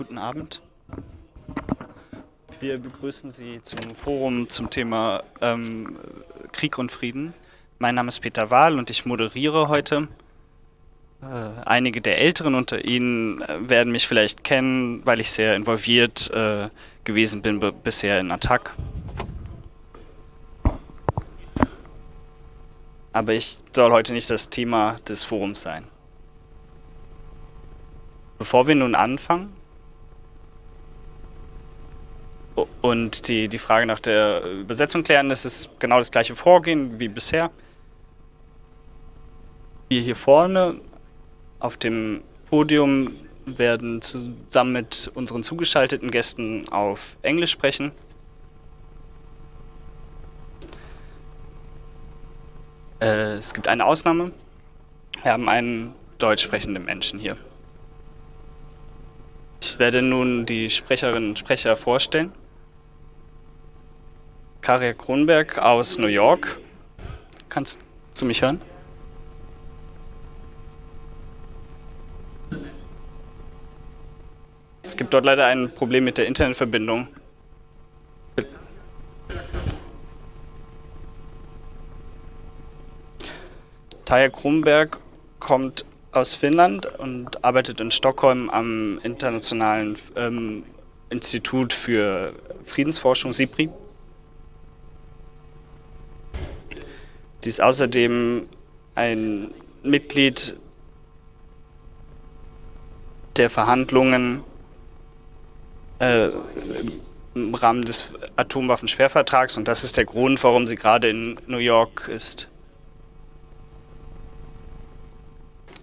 Guten Abend. Wir begrüßen Sie zum Forum zum Thema ähm, Krieg und Frieden. Mein Name ist Peter Wahl und ich moderiere heute. Äh, einige der Älteren unter Ihnen äh, werden mich vielleicht kennen, weil ich sehr involviert äh, gewesen bin bisher in Attac. Aber ich soll heute nicht das Thema des Forums sein. Bevor wir nun anfangen und die, die Frage nach der Übersetzung klären, das ist genau das gleiche Vorgehen wie bisher. Wir hier vorne auf dem Podium werden zusammen mit unseren zugeschalteten Gästen auf Englisch sprechen. Äh, es gibt eine Ausnahme. Wir haben einen deutsch sprechenden Menschen hier. Ich werde nun die Sprecherinnen und Sprecher vorstellen. Karia Kronberg aus New York. Kannst du mich hören? Es gibt dort leider ein Problem mit der Internetverbindung. Taja Kronberg kommt aus Finnland und arbeitet in Stockholm am Internationalen ähm, Institut für Friedensforschung, SIPRI. Sie ist außerdem ein Mitglied der Verhandlungen äh, im Rahmen des Atomwaffensperrvertrags und das ist der Grund, warum sie gerade in New York ist.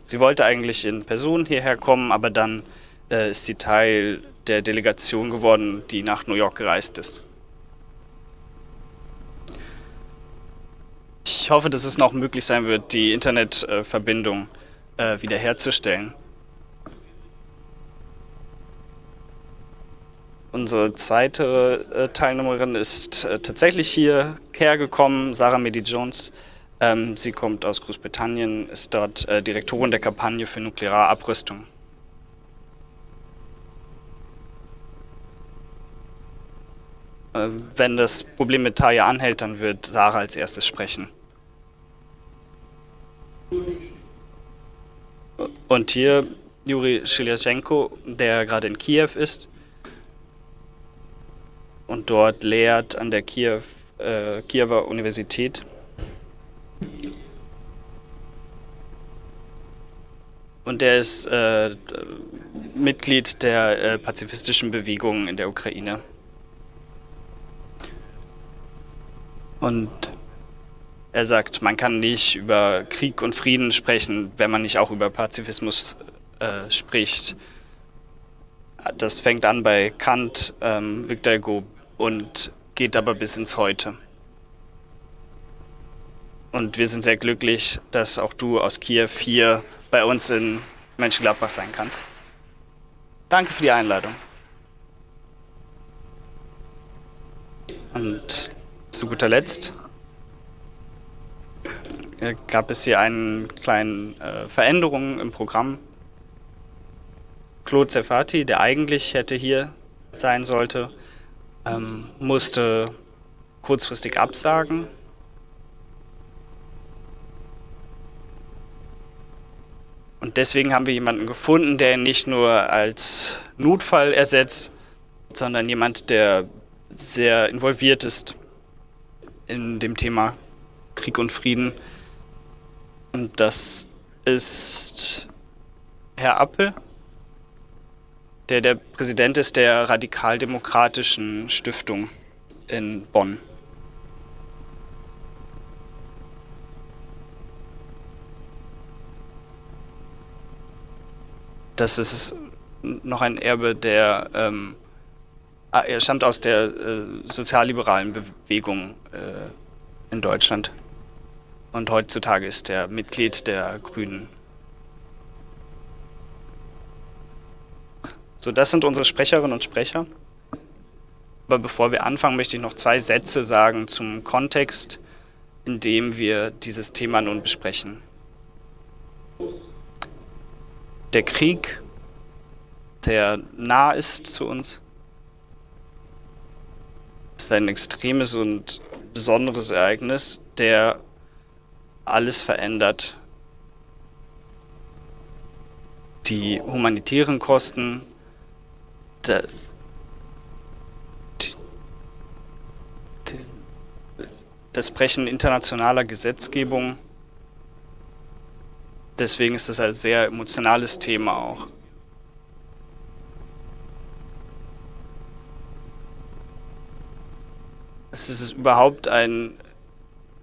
Sie wollte eigentlich in Person hierher kommen, aber dann äh, ist sie Teil der Delegation geworden, die nach New York gereist ist. Ich hoffe, dass es noch möglich sein wird, die Internetverbindung äh, wiederherzustellen. Unsere zweite äh, Teilnehmerin ist äh, tatsächlich hierher gekommen, Sarah Medi-Jones. Ähm, sie kommt aus Großbritannien, ist dort Direktorin der Kampagne für nukleare Abrüstung. Äh, wenn das Problem mit Taya anhält, dann wird Sarah als erstes sprechen. Und hier Juri Schilyachenko, der gerade in Kiew ist und dort lehrt an der Kiew, äh, Kiewer Universität. Und er ist äh, Mitglied der äh, pazifistischen Bewegung in der Ukraine. Und er sagt, man kann nicht über Krieg und Frieden sprechen, wenn man nicht auch über Pazifismus äh, spricht. Das fängt an bei Kant, ähm, Victor Hugo und geht aber bis ins Heute. Und wir sind sehr glücklich, dass auch du aus Kiew hier bei uns in Mönchengladbach sein kannst. Danke für die Einladung. Und zu guter Letzt gab es hier eine kleine äh, Veränderung im Programm. Claude Zerfati, der eigentlich hätte hier sein sollte, ähm, musste kurzfristig absagen Und deswegen haben wir jemanden gefunden, der ihn nicht nur als Notfall ersetzt, sondern jemand, der sehr involviert ist in dem Thema Krieg und Frieden. Und das ist Herr Appel, der der Präsident ist der radikaldemokratischen Stiftung in Bonn. das ist noch ein Erbe der, ähm, ah, er stammt aus der äh, sozialliberalen Bewegung äh, in Deutschland und heutzutage ist er Mitglied der Grünen. So, das sind unsere Sprecherinnen und Sprecher. Aber bevor wir anfangen, möchte ich noch zwei Sätze sagen zum Kontext, in dem wir dieses Thema nun besprechen der Krieg der nah ist zu uns. Ist ein extremes und besonderes Ereignis, der alles verändert. Die humanitären Kosten, der, das Brechen internationaler Gesetzgebung. Deswegen ist das ein sehr emotionales Thema auch. Es ist überhaupt ein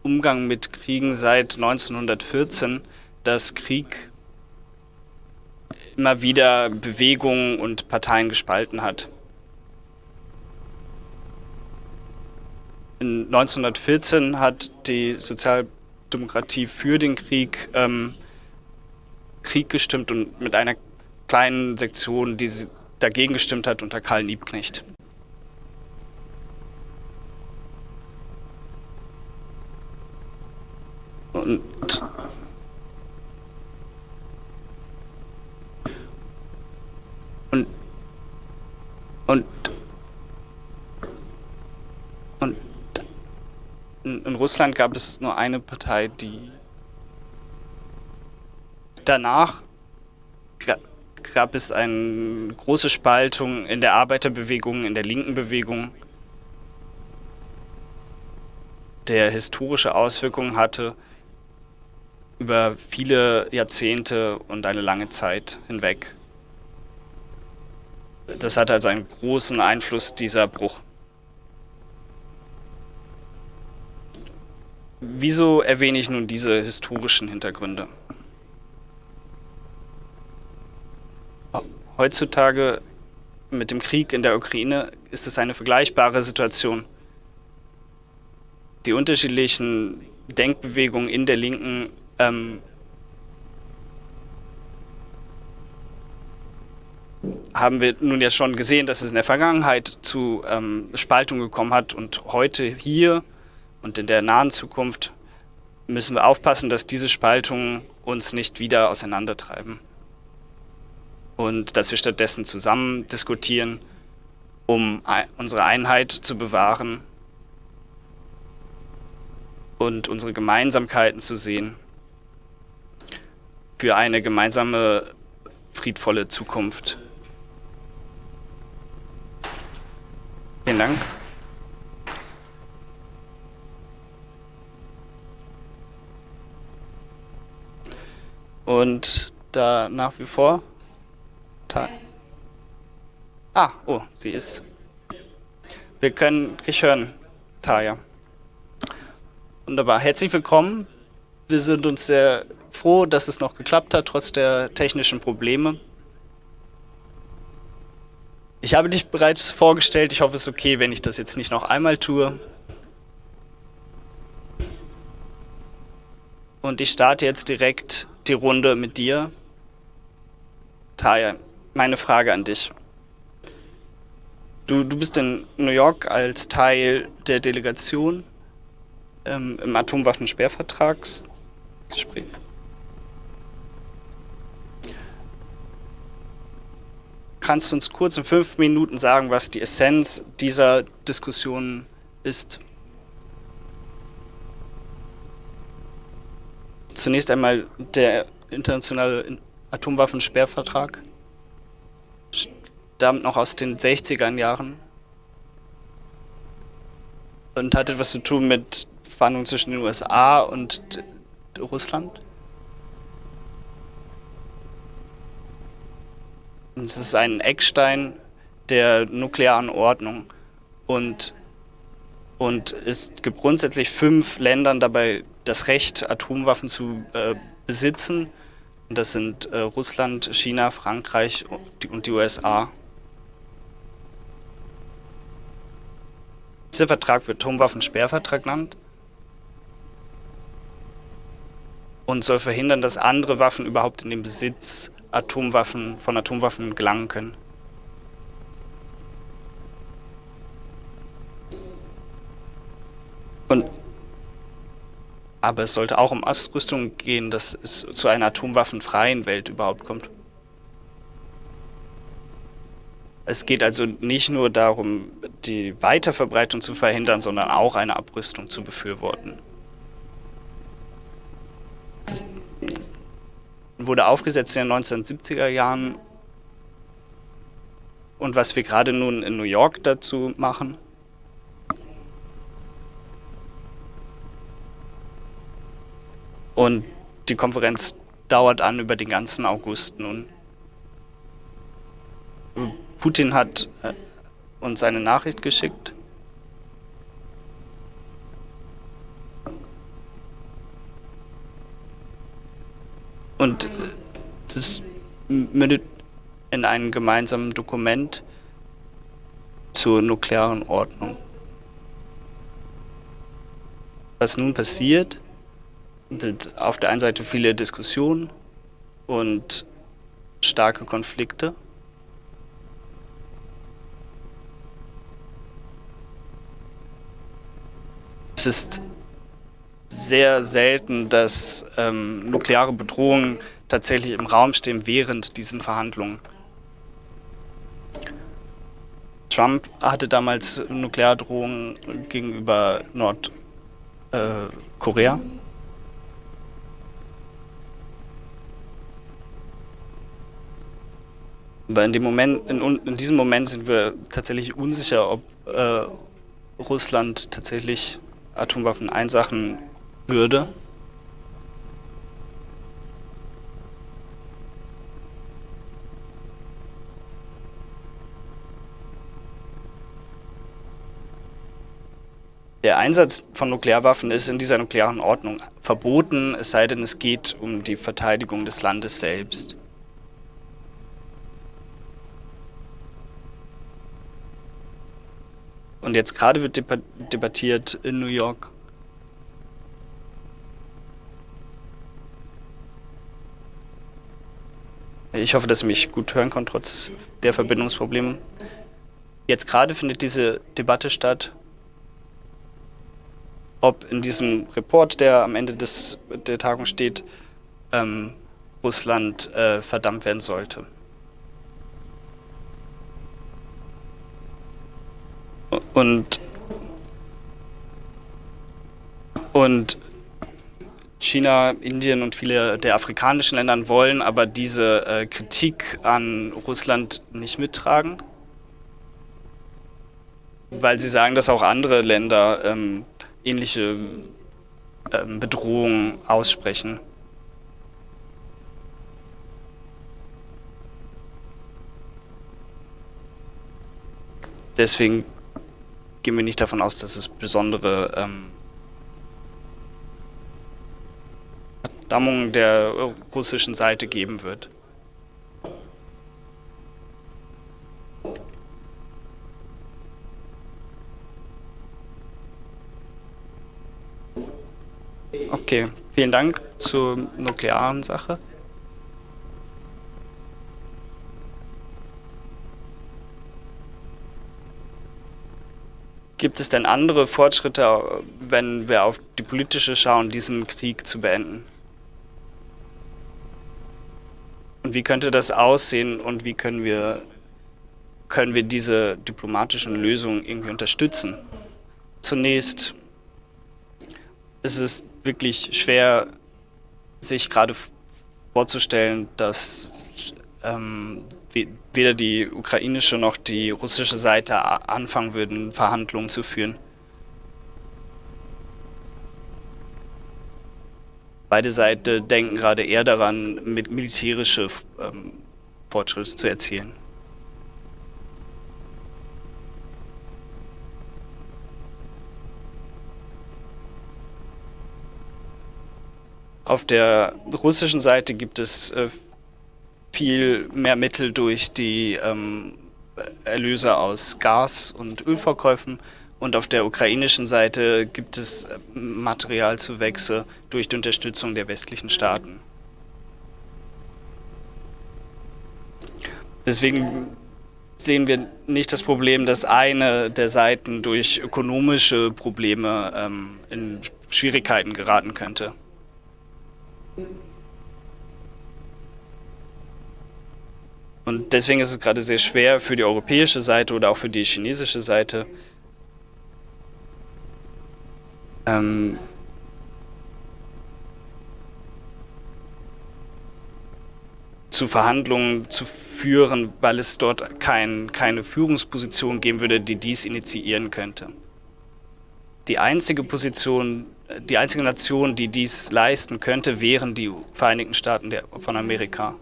Umgang mit Kriegen seit 1914, dass Krieg immer wieder Bewegungen und Parteien gespalten hat. In 1914 hat die Sozialdemokratie für den Krieg ähm, Krieg gestimmt und mit einer kleinen Sektion, die dagegen gestimmt hat, unter Karl Liebknecht. Und und und und in Russland gab es nur eine Partei, die danach gab es eine große Spaltung in der Arbeiterbewegung, in der linken Bewegung, der historische Auswirkungen hatte über viele Jahrzehnte und eine lange Zeit hinweg. Das hat also einen großen Einfluss, dieser Bruch. Wieso erwähne ich nun diese historischen Hintergründe? Heutzutage mit dem Krieg in der Ukraine ist es eine vergleichbare Situation. Die unterschiedlichen Denkbewegungen in der Linken ähm, haben wir nun ja schon gesehen, dass es in der Vergangenheit zu ähm, Spaltung gekommen hat und heute hier und in der nahen Zukunft müssen wir aufpassen, dass diese Spaltungen uns nicht wieder auseinandertreiben. Und dass wir stattdessen zusammen diskutieren, um unsere Einheit zu bewahren und unsere Gemeinsamkeiten zu sehen für eine gemeinsame friedvolle Zukunft. Vielen Dank. Und da nach wie vor ah, oh, sie ist. Wir können dich hören, Taya. Wunderbar. Herzlich willkommen. Wir sind uns sehr froh, dass es noch geklappt hat, trotz der technischen Probleme. Ich habe dich bereits vorgestellt. Ich hoffe, es ist okay, wenn ich das jetzt nicht noch einmal tue. Und ich starte jetzt direkt die Runde mit dir. Taya, meine Frage an dich. Du, du bist in New York als Teil der Delegation ähm, im Atomwaffensperrvertragsgespräch. Kannst du uns kurz in fünf Minuten sagen, was die Essenz dieser Diskussion ist? Zunächst einmal der internationale Atomwaffensperrvertrag stammt noch aus den 60er Jahren und hat etwas zu tun mit Verhandlungen zwischen den USA und Russland. Es ist ein Eckstein der nuklearen Ordnung und, und es gibt grundsätzlich fünf Ländern dabei das Recht, Atomwaffen zu äh, besitzen. Und das sind äh, Russland, China, Frankreich und die, und die USA. Dieser Vertrag wird Atomwaffensperrvertrag genannt und soll verhindern, dass andere Waffen überhaupt in den Besitz Atomwaffen, von Atomwaffen gelangen können. Und, aber es sollte auch um Astrüstung gehen, dass es zu einer atomwaffenfreien Welt überhaupt kommt. Es geht also nicht nur darum, die Weiterverbreitung zu verhindern, sondern auch eine Abrüstung zu befürworten. Das wurde aufgesetzt in den 1970er Jahren. Und was wir gerade nun in New York dazu machen, Und die Konferenz dauert an über den ganzen August nun. Putin hat äh, uns eine Nachricht geschickt. Und das mündet in einem gemeinsamen Dokument zur nuklearen Ordnung. Was nun passiert, auf der einen Seite viele Diskussionen und starke Konflikte. Es ist sehr selten, dass ähm, nukleare Bedrohungen tatsächlich im Raum stehen während diesen Verhandlungen. Trump hatte damals Nukleardrohungen gegenüber Nordkorea. Äh, Aber in dem Moment, in, in, diesem Moment sind wir tatsächlich unsicher, ob äh, Russland tatsächlich Atomwaffen einsachen würde. Der Einsatz von Nuklearwaffen ist in dieser nuklearen Ordnung verboten, es sei denn, es geht um die Verteidigung des Landes selbst. Und jetzt gerade wird debattiert in New York. Ich hoffe, dass Sie mich gut hören können, trotz der Verbindungsprobleme. Jetzt gerade findet diese Debatte statt, ob in diesem Report, der am Ende des, der Tagung steht, ähm, Russland äh, verdammt werden sollte. Und, und China, Indien und viele der afrikanischen Länder wollen aber diese äh, Kritik an Russland nicht mittragen, weil sie sagen, dass auch andere Länder ähm, ähnliche ähm, Bedrohungen aussprechen. Deswegen gehen wir nicht davon aus, dass es besondere ähm, Verdammungen der russischen Seite geben wird. Okay, vielen Dank zur nuklearen Sache. Gibt es denn andere Fortschritte, wenn wir auf die politische schauen, diesen Krieg zu beenden? Und wie könnte das aussehen und wie können wir, können wir diese diplomatischen Lösungen irgendwie unterstützen? Zunächst ist es wirklich schwer, sich gerade vorzustellen, dass ähm, weder die ukrainische noch die russische Seite anfangen würden, Verhandlungen zu führen. Beide Seiten denken gerade eher daran, mit militärische ähm, Fortschritte zu erzielen. Auf der russischen Seite gibt es äh, viel mehr Mittel durch die ähm, Erlöse aus Gas- und Ölverkäufen. Und auf der ukrainischen Seite gibt es äh, Materialzuwächse durch die Unterstützung der westlichen Staaten. Deswegen sehen wir nicht das Problem, dass eine der Seiten durch ökonomische Probleme ähm, in Schwierigkeiten geraten könnte. Und deswegen ist es gerade sehr schwer für die europäische Seite oder auch für die chinesische Seite, ähm, zu Verhandlungen zu führen, weil es dort kein, keine Führungsposition geben würde, die dies initiieren könnte. Die einzige Position, die einzige Nation, die dies leisten könnte, wären die Vereinigten Staaten der, von Amerika.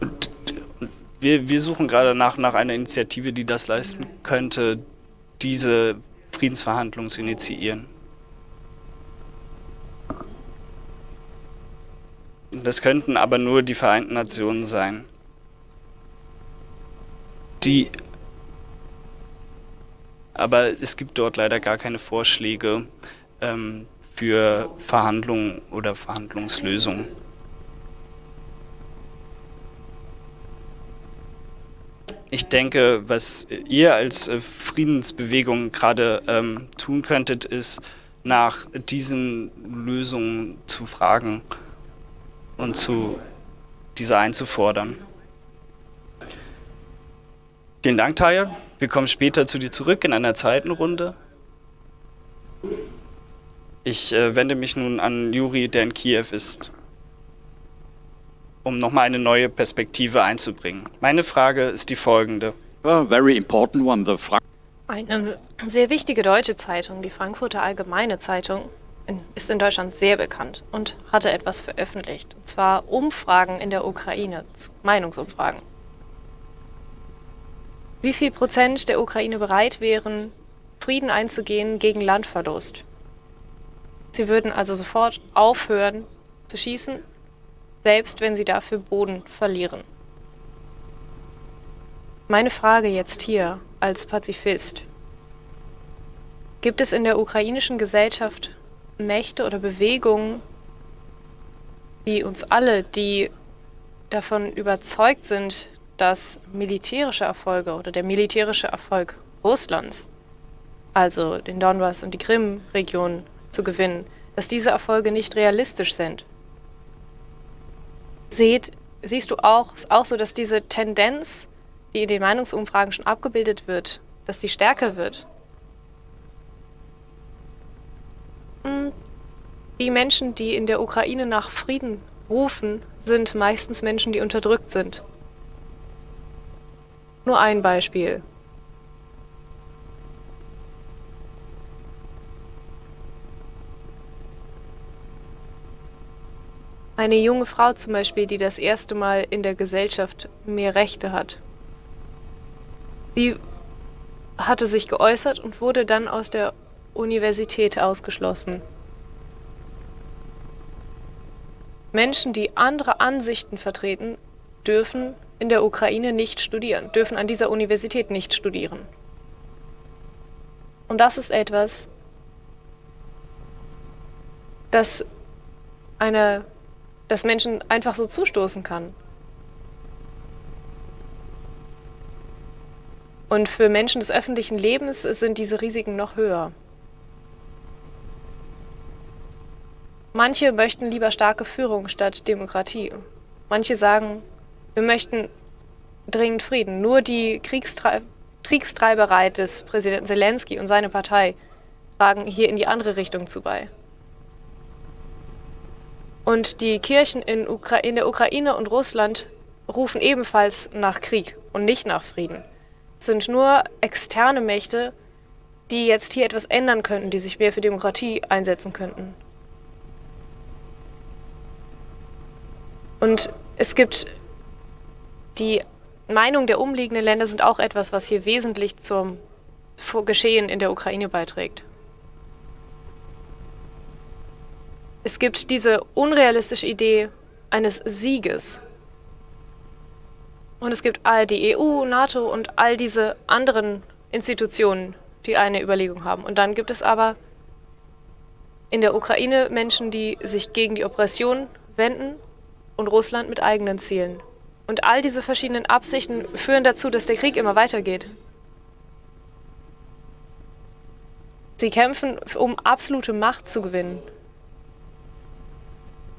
Und wir, wir suchen gerade nach, nach einer Initiative, die das leisten könnte, diese Friedensverhandlungen zu initiieren. Das könnten aber nur die Vereinten Nationen sein. Die aber es gibt dort leider gar keine Vorschläge ähm, für Verhandlungen oder Verhandlungslösungen. Ich denke, was ihr als äh, Friedensbewegung gerade ähm, tun könntet, ist nach diesen Lösungen zu fragen und zu diese einzufordern. Vielen Dank, Taya. Wir kommen später zu dir zurück in einer zweiten Runde. Ich äh, wende mich nun an Juri, der in Kiew ist, um nochmal eine neue Perspektive einzubringen. Meine Frage ist die folgende. A very important one, the Eine sehr wichtige deutsche Zeitung, die Frankfurter Allgemeine Zeitung, ist in Deutschland sehr bekannt und hatte etwas veröffentlicht. Und zwar Umfragen in der Ukraine, Meinungsumfragen. Wie viel Prozent der Ukraine bereit wären, Frieden einzugehen gegen Landverlust? Sie würden also sofort aufhören zu schießen, selbst wenn sie dafür Boden verlieren. Meine Frage jetzt hier als Pazifist. Gibt es in der ukrainischen Gesellschaft Mächte oder Bewegungen, wie uns alle, die davon überzeugt sind, dass militärische Erfolge oder der militärische Erfolg Russlands, also den Donbass und die Krim-Region zu gewinnen, dass diese Erfolge nicht realistisch sind. Seht, siehst du auch, ist auch so, dass diese Tendenz, die in den Meinungsumfragen schon abgebildet wird, dass die stärker wird? Die Menschen, die in der Ukraine nach Frieden rufen, sind meistens Menschen, die unterdrückt sind. Nur ein Beispiel. Eine junge Frau zum Beispiel, die das erste Mal in der Gesellschaft mehr Rechte hat. Sie hatte sich geäußert und wurde dann aus der Universität ausgeschlossen. Menschen, die andere Ansichten vertreten, dürfen in der Ukraine nicht studieren, dürfen an dieser Universität nicht studieren. Und das ist etwas, das eine, das Menschen einfach so zustoßen kann. Und für Menschen des öffentlichen Lebens sind diese Risiken noch höher. Manche möchten lieber starke Führung statt Demokratie. Manche sagen, wir möchten dringend Frieden. Nur die Kriegstrei Kriegstreiberei des Präsidenten Zelensky und seine Partei tragen hier in die andere Richtung zu bei. Und die Kirchen in, in, der Ukraine und Russland rufen ebenfalls nach Krieg und nicht nach Frieden. Es sind nur externe Mächte, die jetzt hier etwas ändern könnten, die sich mehr für Demokratie einsetzen könnten. Und es gibt die Meinung der umliegenden Länder sind auch etwas, was hier wesentlich zum Geschehen in der Ukraine beiträgt. Es gibt diese unrealistische Idee eines Sieges. Und es gibt all die EU, NATO und all diese anderen Institutionen, die eine Überlegung haben. Und dann gibt es aber in der Ukraine Menschen, die sich gegen die Oppression wenden und Russland mit eigenen Zielen. Und all diese verschiedenen Absichten führen dazu, dass der Krieg immer weitergeht. Sie kämpfen, um absolute Macht zu gewinnen.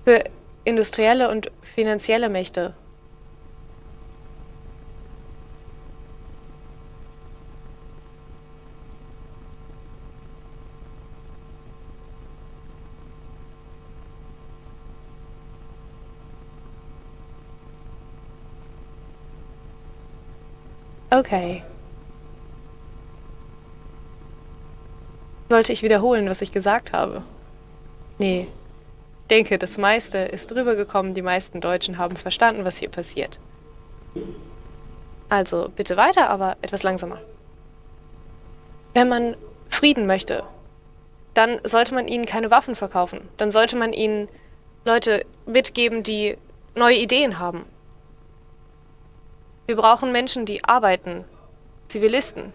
Für industrielle und finanzielle Mächte. Okay. Sollte ich wiederholen, was ich gesagt habe? Nee. Denke, das meiste ist rübergekommen. Die meisten Deutschen haben verstanden, was hier passiert. Also bitte weiter, aber etwas langsamer. Wenn man Frieden möchte, dann sollte man ihnen keine Waffen verkaufen. Dann sollte man ihnen Leute mitgeben, die neue Ideen haben. Wir brauchen Menschen, die arbeiten, Zivilisten,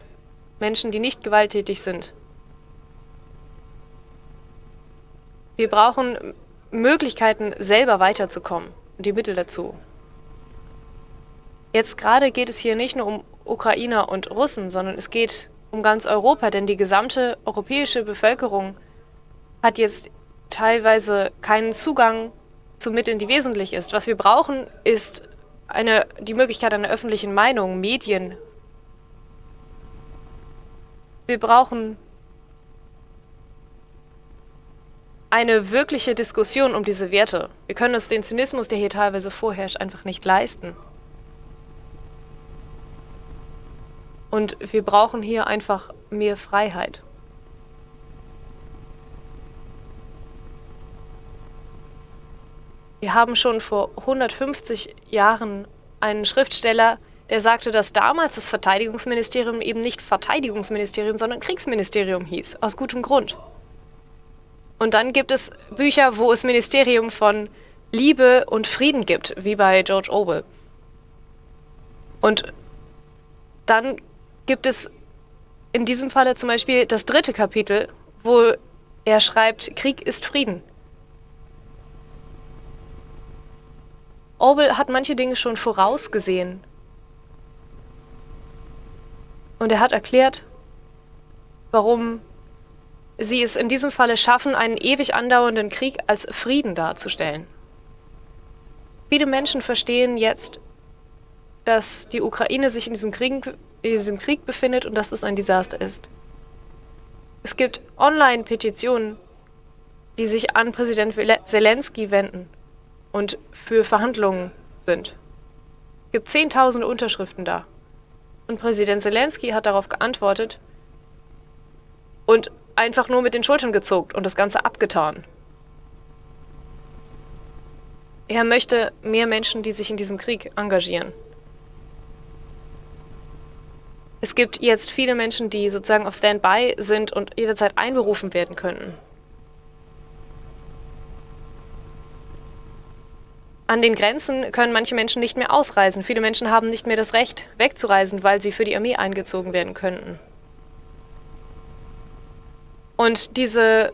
Menschen, die nicht gewalttätig sind. Wir brauchen Möglichkeiten, selber weiterzukommen und die Mittel dazu. Jetzt gerade geht es hier nicht nur um Ukrainer und Russen, sondern es geht um ganz Europa, denn die gesamte europäische Bevölkerung hat jetzt teilweise keinen Zugang zu Mitteln, die wesentlich ist. Was wir brauchen, ist eine, die Möglichkeit einer öffentlichen Meinung, Medien. Wir brauchen eine wirkliche Diskussion um diese Werte. Wir können uns den Zynismus, der hier teilweise vorherrscht, einfach nicht leisten. Und wir brauchen hier einfach mehr Freiheit. Wir haben schon vor 150 Jahren einen Schriftsteller, der sagte, dass damals das Verteidigungsministerium eben nicht Verteidigungsministerium, sondern Kriegsministerium hieß, aus gutem Grund. Und dann gibt es Bücher, wo es Ministerium von Liebe und Frieden gibt, wie bei George Orwell. Und dann gibt es in diesem Falle zum Beispiel das dritte Kapitel, wo er schreibt, Krieg ist Frieden. Orwell hat manche Dinge schon vorausgesehen. Und er hat erklärt, warum sie es in diesem Falle schaffen, einen ewig andauernden Krieg als Frieden darzustellen. Viele Menschen verstehen jetzt, dass die Ukraine sich in diesem Krieg, in diesem Krieg befindet und dass das ein Desaster ist. Es gibt Online-Petitionen, die sich an Präsident Zelensky wenden und für Verhandlungen sind. Es gibt 10.000 Unterschriften da. Und Präsident Zelensky hat darauf geantwortet und einfach nur mit den Schultern gezuckt und das Ganze abgetan. Er möchte mehr Menschen, die sich in diesem Krieg engagieren. Es gibt jetzt viele Menschen, die sozusagen auf Standby sind und jederzeit einberufen werden könnten. An den Grenzen können manche Menschen nicht mehr ausreisen. Viele Menschen haben nicht mehr das Recht, wegzureisen, weil sie für die Armee eingezogen werden könnten. Und diese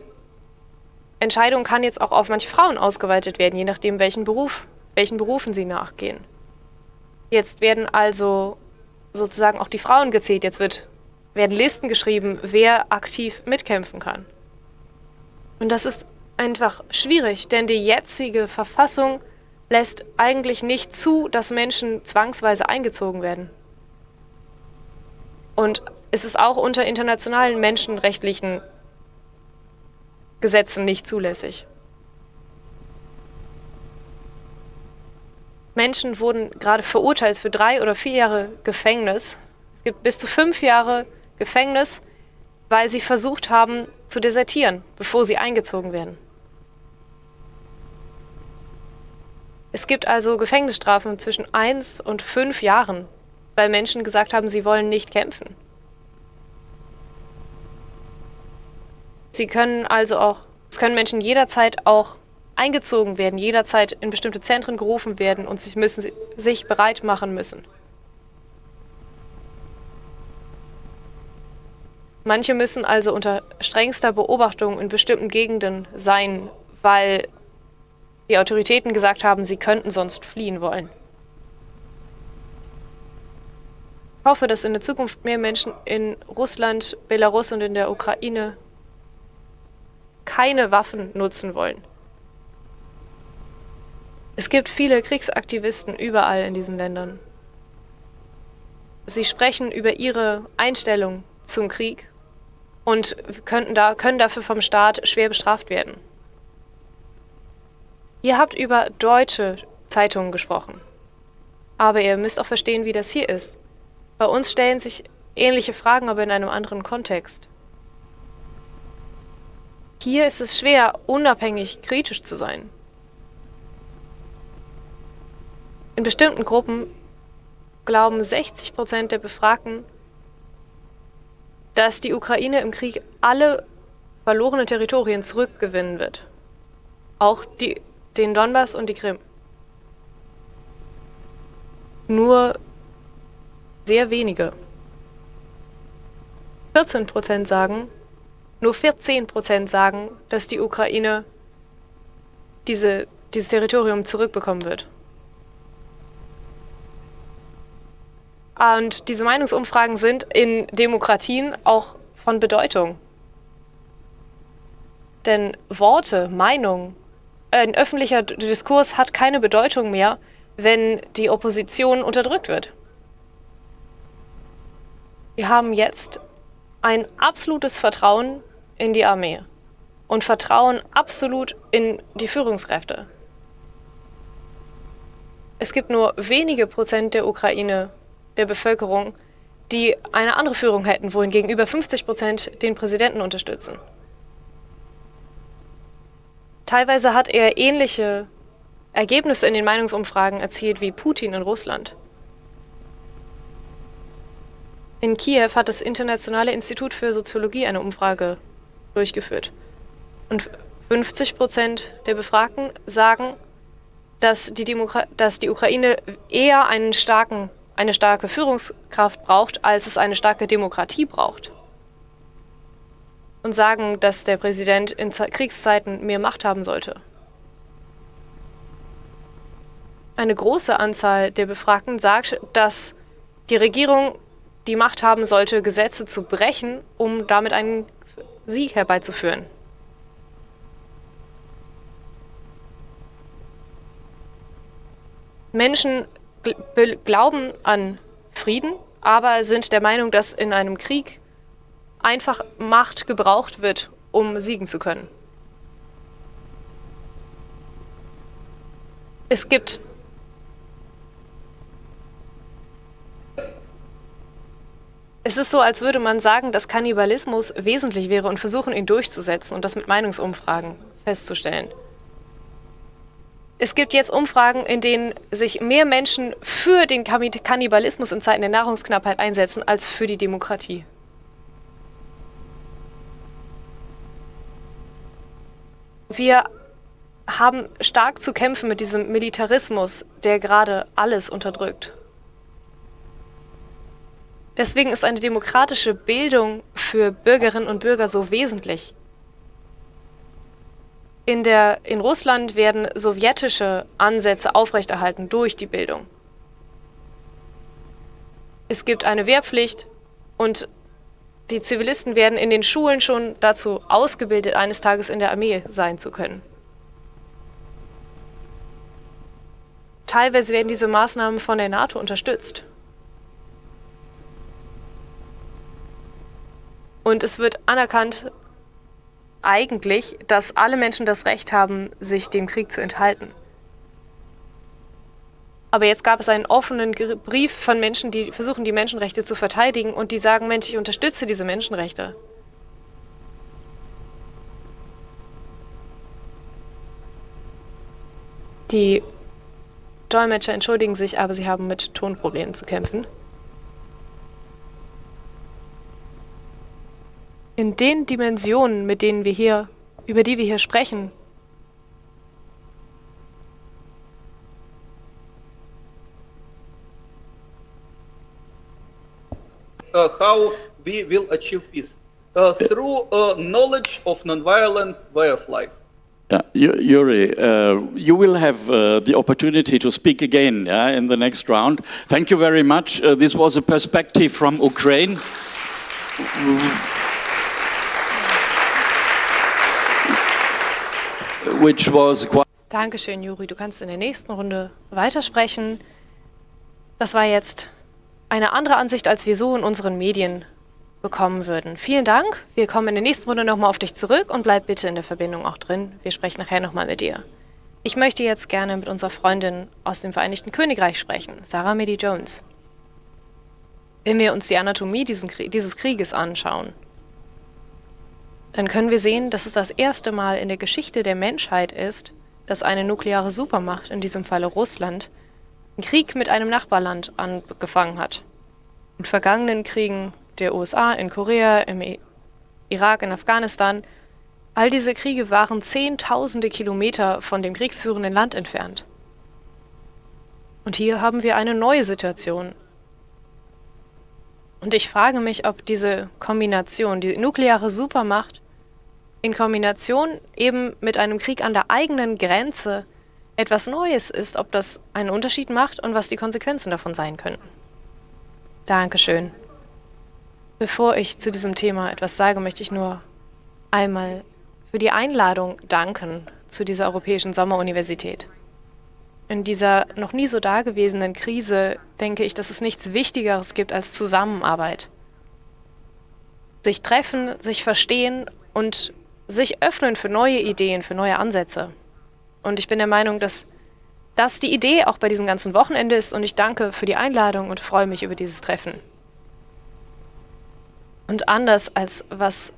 Entscheidung kann jetzt auch auf manche Frauen ausgeweitet werden, je nachdem, welchen Beruf, welchen Berufen sie nachgehen. Jetzt werden also sozusagen auch die Frauen gezählt. Jetzt wird, werden Listen geschrieben, wer aktiv mitkämpfen kann. Und das ist einfach schwierig, denn die jetzige Verfassung lässt eigentlich nicht zu, dass Menschen zwangsweise eingezogen werden. Und es ist auch unter internationalen menschenrechtlichen Gesetzen nicht zulässig. Menschen wurden gerade verurteilt für drei oder vier Jahre Gefängnis. Es gibt bis zu fünf Jahre Gefängnis, weil sie versucht haben zu desertieren, bevor sie eingezogen werden. Es gibt also Gefängnisstrafen zwischen eins und fünf Jahren, weil Menschen gesagt haben, sie wollen nicht kämpfen. Sie können also auch, es können Menschen jederzeit auch eingezogen werden, jederzeit in bestimmte Zentren gerufen werden und sich müssen sich bereit machen müssen. Manche müssen also unter strengster Beobachtung in bestimmten Gegenden sein, weil die Autoritäten gesagt haben, sie könnten sonst fliehen wollen. Ich hoffe, dass in der Zukunft mehr Menschen in Russland, Belarus und in der Ukraine keine Waffen nutzen wollen. Es gibt viele Kriegsaktivisten überall in diesen Ländern. Sie sprechen über ihre Einstellung zum Krieg und könnten da, können dafür vom Staat schwer bestraft werden. Ihr habt über deutsche Zeitungen gesprochen. Aber ihr müsst auch verstehen, wie das hier ist. Bei uns stellen sich ähnliche Fragen, aber in einem anderen Kontext. Hier ist es schwer, unabhängig kritisch zu sein. In bestimmten Gruppen glauben 60 Prozent der Befragten, dass die Ukraine im Krieg alle verlorenen Territorien zurückgewinnen wird. Auch die, den Donbass und die Krim. Nur sehr wenige. 14 Prozent sagen, nur 14 Prozent sagen, dass die Ukraine diese, dieses Territorium zurückbekommen wird. Und diese Meinungsumfragen sind in Demokratien auch von Bedeutung. Denn Worte, Meinung, ein öffentlicher Diskurs hat keine Bedeutung mehr, wenn die Opposition unterdrückt wird. Wir haben jetzt ein absolutes Vertrauen in die Armee und Vertrauen absolut in die Führungskräfte. Es gibt nur wenige Prozent der Ukraine, der Bevölkerung, die eine andere Führung hätten, wohingegen über 50 Prozent den Präsidenten unterstützen. Teilweise hat er ähnliche Ergebnisse in den Meinungsumfragen erzielt wie Putin in Russland. In Kiew hat das Internationale Institut für Soziologie eine Umfrage durchgeführt. Und 50 Prozent der Befragten sagen, dass die, Demokra dass die Ukraine eher einen starken eine starke Führungskraft braucht, als es eine starke Demokratie braucht. Und sagen, dass der Präsident in Kriegszeiten mehr Macht haben sollte. Eine große Anzahl der Befragten sagt, dass die Regierung die Macht haben sollte, Gesetze zu brechen, um damit einen Sieg herbeizuführen. Menschen glauben an Frieden, aber sind der Meinung, dass in einem Krieg einfach Macht gebraucht wird, um siegen zu können. Es gibt Es ist so, als würde man sagen, dass Kannibalismus wesentlich wäre und versuchen, ihn durchzusetzen und das mit Meinungsumfragen festzustellen. Es gibt jetzt Umfragen, in denen sich mehr Menschen für den Kannibalismus in Zeiten der Nahrungsknappheit einsetzen, als für die Demokratie. Wir haben stark zu kämpfen mit diesem Militarismus, der gerade alles unterdrückt. Deswegen ist eine demokratische Bildung für Bürgerinnen und Bürger so wesentlich. In, der, in Russland werden sowjetische Ansätze aufrechterhalten durch die Bildung. Es gibt eine Wehrpflicht und die Zivilisten werden in den Schulen schon dazu ausgebildet, eines Tages in der Armee sein zu können. Teilweise werden diese Maßnahmen von der NATO unterstützt. Und es wird anerkannt, eigentlich, dass alle Menschen das Recht haben, sich dem Krieg zu enthalten. Aber jetzt gab es einen offenen Brief von Menschen, die versuchen, die Menschenrechte zu verteidigen und die sagen, Mensch, ich unterstütze diese Menschenrechte. Die Dolmetscher entschuldigen sich, aber sie haben mit Tonproblemen zu kämpfen. In den Dimensionen, mit denen wir hier, über die wir hier sprechen, uh, how we will achieve peace uh, through uh, knowledge of nonviolent way of life. Yeah, Yuri, uh, you will have uh, the opportunity to speak again yeah, in the next round. Thank you very much. Uh, this was a perspective from Ukraine. Which was Dankeschön, Juri. Du kannst in der nächsten Runde weitersprechen. Das war jetzt eine andere Ansicht, als wir so in unseren Medien bekommen würden. Vielen Dank. Wir kommen in der nächsten Runde nochmal auf dich zurück und bleib bitte in der Verbindung auch drin. Wir sprechen nachher nochmal mit dir. Ich möchte jetzt gerne mit unserer Freundin aus dem Vereinigten Königreich sprechen, Sarah Medi Jones. Wenn wir uns die Anatomie dieses Krieges anschauen, dann können wir sehen, dass es das erste Mal in der Geschichte der Menschheit ist, dass eine nukleare Supermacht, in diesem Falle Russland, einen Krieg mit einem Nachbarland angefangen hat. In vergangenen Kriegen der USA, in Korea, im Irak, in Afghanistan, all diese Kriege waren zehntausende Kilometer von dem kriegsführenden Land entfernt. Und hier haben wir eine neue Situation. Und ich frage mich, ob diese Kombination, die nukleare Supermacht in Kombination eben mit einem Krieg an der eigenen Grenze etwas Neues ist, ob das einen Unterschied macht und was die Konsequenzen davon sein könnten. Dankeschön. Bevor ich zu diesem Thema etwas sage, möchte ich nur einmal für die Einladung danken zu dieser Europäischen Sommeruniversität. In dieser noch nie so dagewesenen Krise denke ich, dass es nichts Wichtigeres gibt als Zusammenarbeit. Sich treffen, sich verstehen und sich öffnen für neue Ideen, für neue Ansätze. Und ich bin der Meinung, dass das die Idee auch bei diesem ganzen Wochenende ist und ich danke für die Einladung und freue mich über dieses Treffen. Und anders als was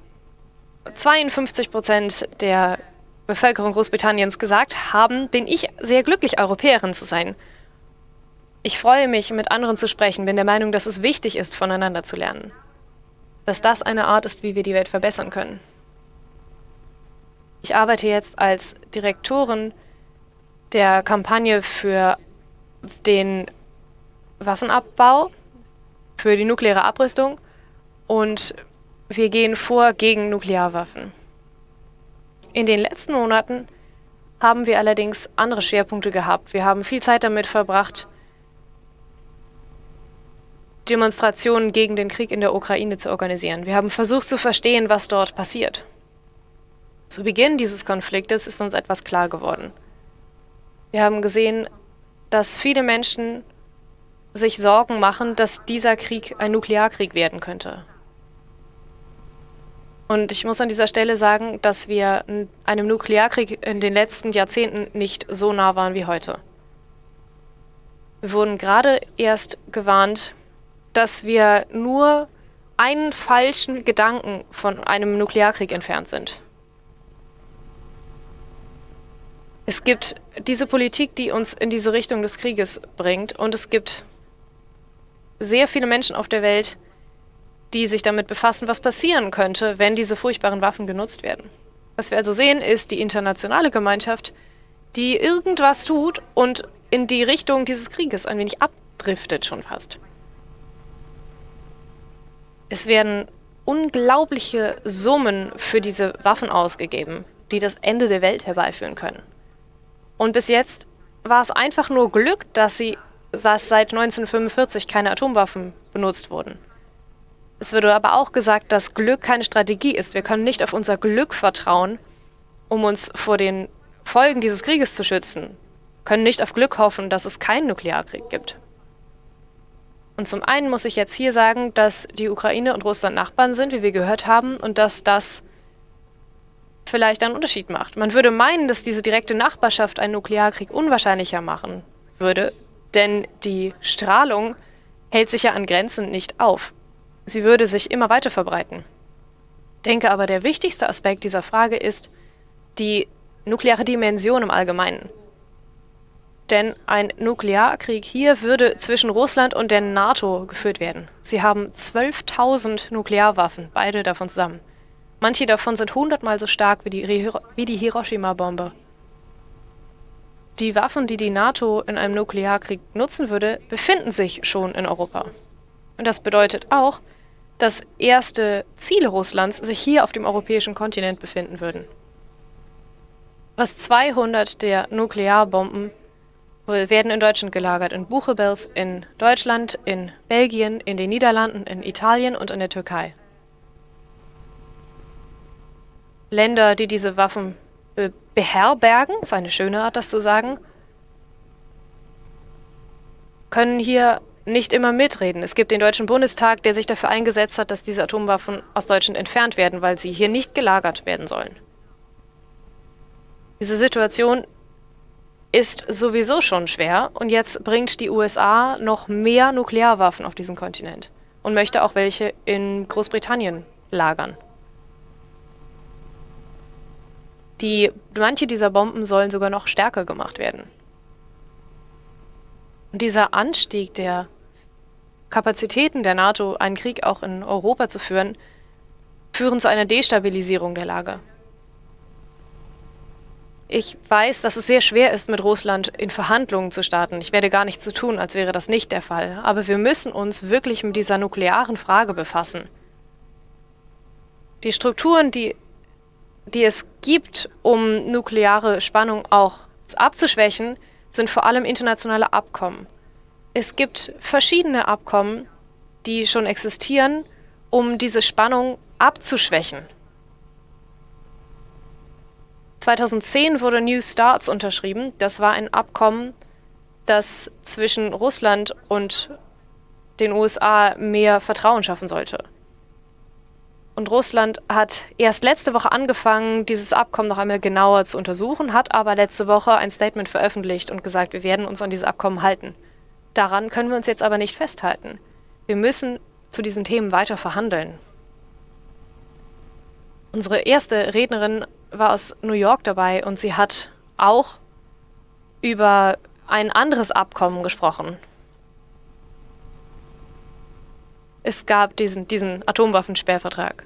52 Prozent der Bevölkerung Großbritanniens gesagt haben, bin ich sehr glücklich, Europäerin zu sein. Ich freue mich, mit anderen zu sprechen, bin der Meinung, dass es wichtig ist, voneinander zu lernen. Dass das eine Art ist, wie wir die Welt verbessern können. Ich arbeite jetzt als Direktorin der Kampagne für den Waffenabbau, für die nukleare Abrüstung und wir gehen vor gegen Nuklearwaffen. In den letzten Monaten haben wir allerdings andere Schwerpunkte gehabt. Wir haben viel Zeit damit verbracht, Demonstrationen gegen den Krieg in der Ukraine zu organisieren. Wir haben versucht zu verstehen, was dort passiert. Zu Beginn dieses Konfliktes ist uns etwas klar geworden. Wir haben gesehen, dass viele Menschen sich Sorgen machen, dass dieser Krieg ein Nuklearkrieg werden könnte. Und ich muss an dieser Stelle sagen, dass wir einem Nuklearkrieg in den letzten Jahrzehnten nicht so nah waren wie heute. Wir wurden gerade erst gewarnt, dass wir nur einen falschen Gedanken von einem Nuklearkrieg entfernt sind. Es gibt diese Politik, die uns in diese Richtung des Krieges bringt und es gibt sehr viele Menschen auf der Welt, die sich damit befassen, was passieren könnte, wenn diese furchtbaren Waffen genutzt werden. Was wir also sehen, ist die internationale Gemeinschaft, die irgendwas tut und in die Richtung dieses Krieges ein wenig abdriftet schon fast. Es werden unglaubliche Summen für diese Waffen ausgegeben, die das Ende der Welt herbeiführen können. Und bis jetzt war es einfach nur Glück, dass sie dass seit 1945 keine Atomwaffen benutzt wurden. Es wurde aber auch gesagt, dass Glück keine Strategie ist. Wir können nicht auf unser Glück vertrauen, um uns vor den Folgen dieses Krieges zu schützen. Wir können nicht auf Glück hoffen, dass es keinen Nuklearkrieg gibt. Und zum einen muss ich jetzt hier sagen, dass die Ukraine und Russland Nachbarn sind, wie wir gehört haben, und dass das vielleicht einen Unterschied macht. Man würde meinen, dass diese direkte Nachbarschaft einen Nuklearkrieg unwahrscheinlicher machen würde, denn die Strahlung hält sich ja an Grenzen nicht auf. Sie würde sich immer weiter verbreiten. Denke aber, der wichtigste Aspekt dieser Frage ist die nukleare Dimension im Allgemeinen. Denn ein Nuklearkrieg hier würde zwischen Russland und der NATO geführt werden. Sie haben 12.000 Nuklearwaffen, beide davon zusammen. Manche davon sind hundertmal so stark wie die, wie die Hiroshima-Bombe. Die Waffen, die die NATO in einem Nuklearkrieg nutzen würde, befinden sich schon in Europa. Und das bedeutet auch, dass erste Ziele Russlands sich hier auf dem europäischen Kontinent befinden würden. Fast 200 der Nuklearbomben werden in Deutschland gelagert, in Buchenwald, in Deutschland, in Belgien, in den Niederlanden, in Italien und in der Türkei. Länder, die diese Waffen äh, beherbergen, ist eine schöne Art, das zu sagen, können hier nicht immer mitreden. Es gibt den Deutschen Bundestag, der sich dafür eingesetzt hat, dass diese Atomwaffen aus Deutschland entfernt werden, weil sie hier nicht gelagert werden sollen. Diese Situation ist sowieso schon schwer und jetzt bringt die USA noch mehr Nuklearwaffen auf diesen Kontinent und möchte auch welche in Großbritannien lagern. Die, manche dieser Bomben sollen sogar noch stärker gemacht werden. Und dieser Anstieg der Kapazitäten der NATO, einen Krieg auch in Europa zu führen, führen zu einer Destabilisierung der Lage. Ich weiß, dass es sehr schwer ist, mit Russland in Verhandlungen zu starten. Ich werde gar nichts zu tun, als wäre das nicht der Fall. Aber wir müssen uns wirklich mit dieser nuklearen Frage befassen. Die Strukturen, die, die es gibt, um nukleare Spannung auch abzuschwächen, sind vor allem internationale Abkommen. Es gibt verschiedene Abkommen, die schon existieren, um diese Spannung abzuschwächen. 2010 wurde New Starts unterschrieben. Das war ein Abkommen, das zwischen Russland und den USA mehr Vertrauen schaffen sollte. Und Russland hat erst letzte Woche angefangen, dieses Abkommen noch einmal genauer zu untersuchen, hat aber letzte Woche ein Statement veröffentlicht und gesagt, wir werden uns an dieses Abkommen halten. Daran können wir uns jetzt aber nicht festhalten. Wir müssen zu diesen Themen weiter verhandeln. Unsere erste Rednerin war aus New York dabei und sie hat auch über ein anderes Abkommen gesprochen. Es gab diesen, diesen Atomwaffensperrvertrag.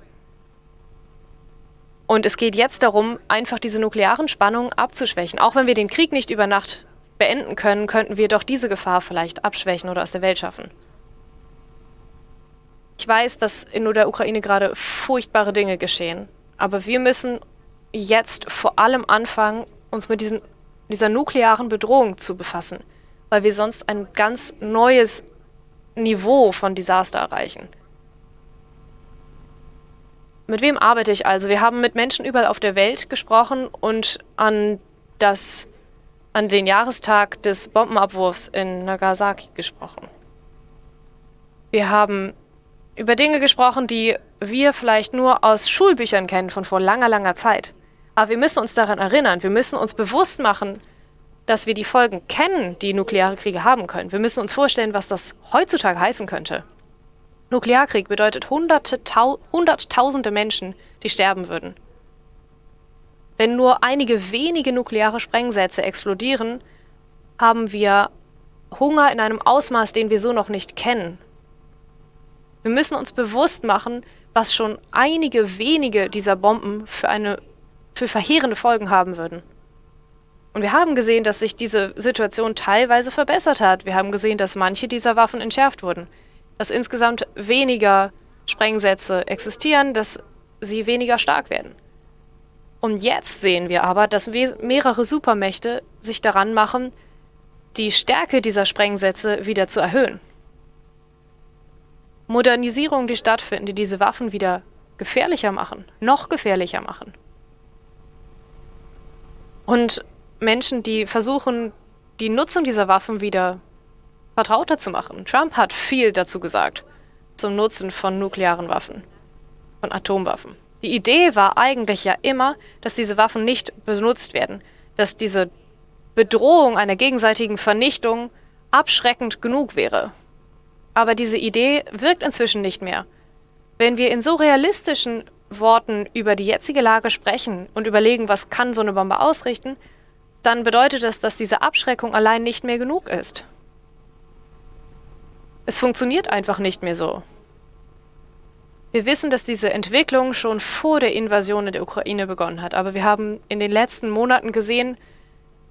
Und es geht jetzt darum, einfach diese nuklearen Spannungen abzuschwächen. Auch wenn wir den Krieg nicht über Nacht beenden können, könnten wir doch diese Gefahr vielleicht abschwächen oder aus der Welt schaffen. Ich weiß, dass in der Ukraine gerade furchtbare Dinge geschehen. Aber wir müssen jetzt vor allem anfangen, uns mit diesen, dieser nuklearen Bedrohung zu befassen, weil wir sonst ein ganz neues Niveau von Desaster erreichen. Mit wem arbeite ich also? Wir haben mit Menschen überall auf der Welt gesprochen und an, das, an den Jahrestag des Bombenabwurfs in Nagasaki gesprochen. Wir haben über Dinge gesprochen, die wir vielleicht nur aus Schulbüchern kennen von vor langer, langer Zeit. Aber wir müssen uns daran erinnern, wir müssen uns bewusst machen, dass wir die Folgen kennen, die nukleare Kriege haben können. Wir müssen uns vorstellen, was das heutzutage heißen könnte. Nuklearkrieg bedeutet hunderte, tau hunderttausende Menschen, die sterben würden. Wenn nur einige wenige nukleare Sprengsätze explodieren, haben wir Hunger in einem Ausmaß, den wir so noch nicht kennen. Wir müssen uns bewusst machen, was schon einige wenige dieser Bomben für, eine, für verheerende Folgen haben würden. Und wir haben gesehen, dass sich diese Situation teilweise verbessert hat. Wir haben gesehen, dass manche dieser Waffen entschärft wurden, dass insgesamt weniger Sprengsätze existieren, dass sie weniger stark werden. Und jetzt sehen wir aber, dass mehrere Supermächte sich daran machen, die Stärke dieser Sprengsätze wieder zu erhöhen. Modernisierungen, die stattfinden, die diese Waffen wieder gefährlicher machen, noch gefährlicher machen. Und Menschen, die versuchen, die Nutzung dieser Waffen wieder vertrauter zu machen. Trump hat viel dazu gesagt zum Nutzen von nuklearen Waffen, von Atomwaffen. Die Idee war eigentlich ja immer, dass diese Waffen nicht benutzt werden, dass diese Bedrohung einer gegenseitigen Vernichtung abschreckend genug wäre. Aber diese Idee wirkt inzwischen nicht mehr. Wenn wir in so realistischen Worten über die jetzige Lage sprechen und überlegen, was kann so eine Bombe ausrichten, dann bedeutet das, dass diese Abschreckung allein nicht mehr genug ist. Es funktioniert einfach nicht mehr so. Wir wissen, dass diese Entwicklung schon vor der Invasion in der Ukraine begonnen hat, aber wir haben in den letzten Monaten gesehen,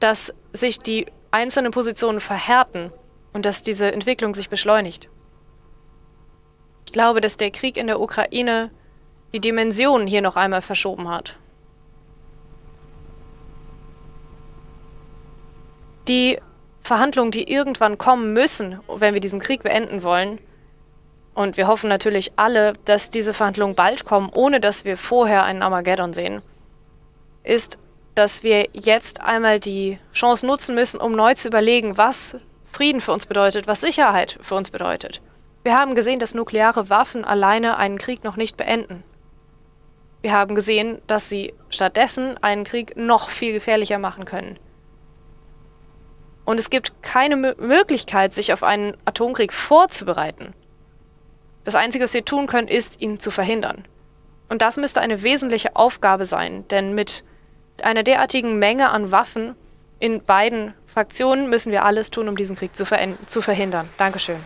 dass sich die einzelnen Positionen verhärten und dass diese Entwicklung sich beschleunigt. Ich glaube, dass der Krieg in der Ukraine die Dimensionen hier noch einmal verschoben hat. Die Verhandlungen, die irgendwann kommen müssen, wenn wir diesen Krieg beenden wollen, und wir hoffen natürlich alle, dass diese Verhandlungen bald kommen, ohne dass wir vorher einen Armageddon sehen, ist dass wir jetzt einmal die Chance nutzen müssen, um neu zu überlegen, was Frieden für uns bedeutet, was Sicherheit für uns bedeutet. Wir haben gesehen, dass nukleare Waffen alleine einen Krieg noch nicht beenden. Wir haben gesehen, dass sie stattdessen einen Krieg noch viel gefährlicher machen können. Und es gibt keine Möglichkeit, sich auf einen Atomkrieg vorzubereiten. Das Einzige, was wir tun können, ist, ihn zu verhindern. Und das müsste eine wesentliche Aufgabe sein, denn mit einer derartigen Menge an Waffen in beiden Fraktionen müssen wir alles tun, um diesen Krieg zu, zu verhindern. Dankeschön.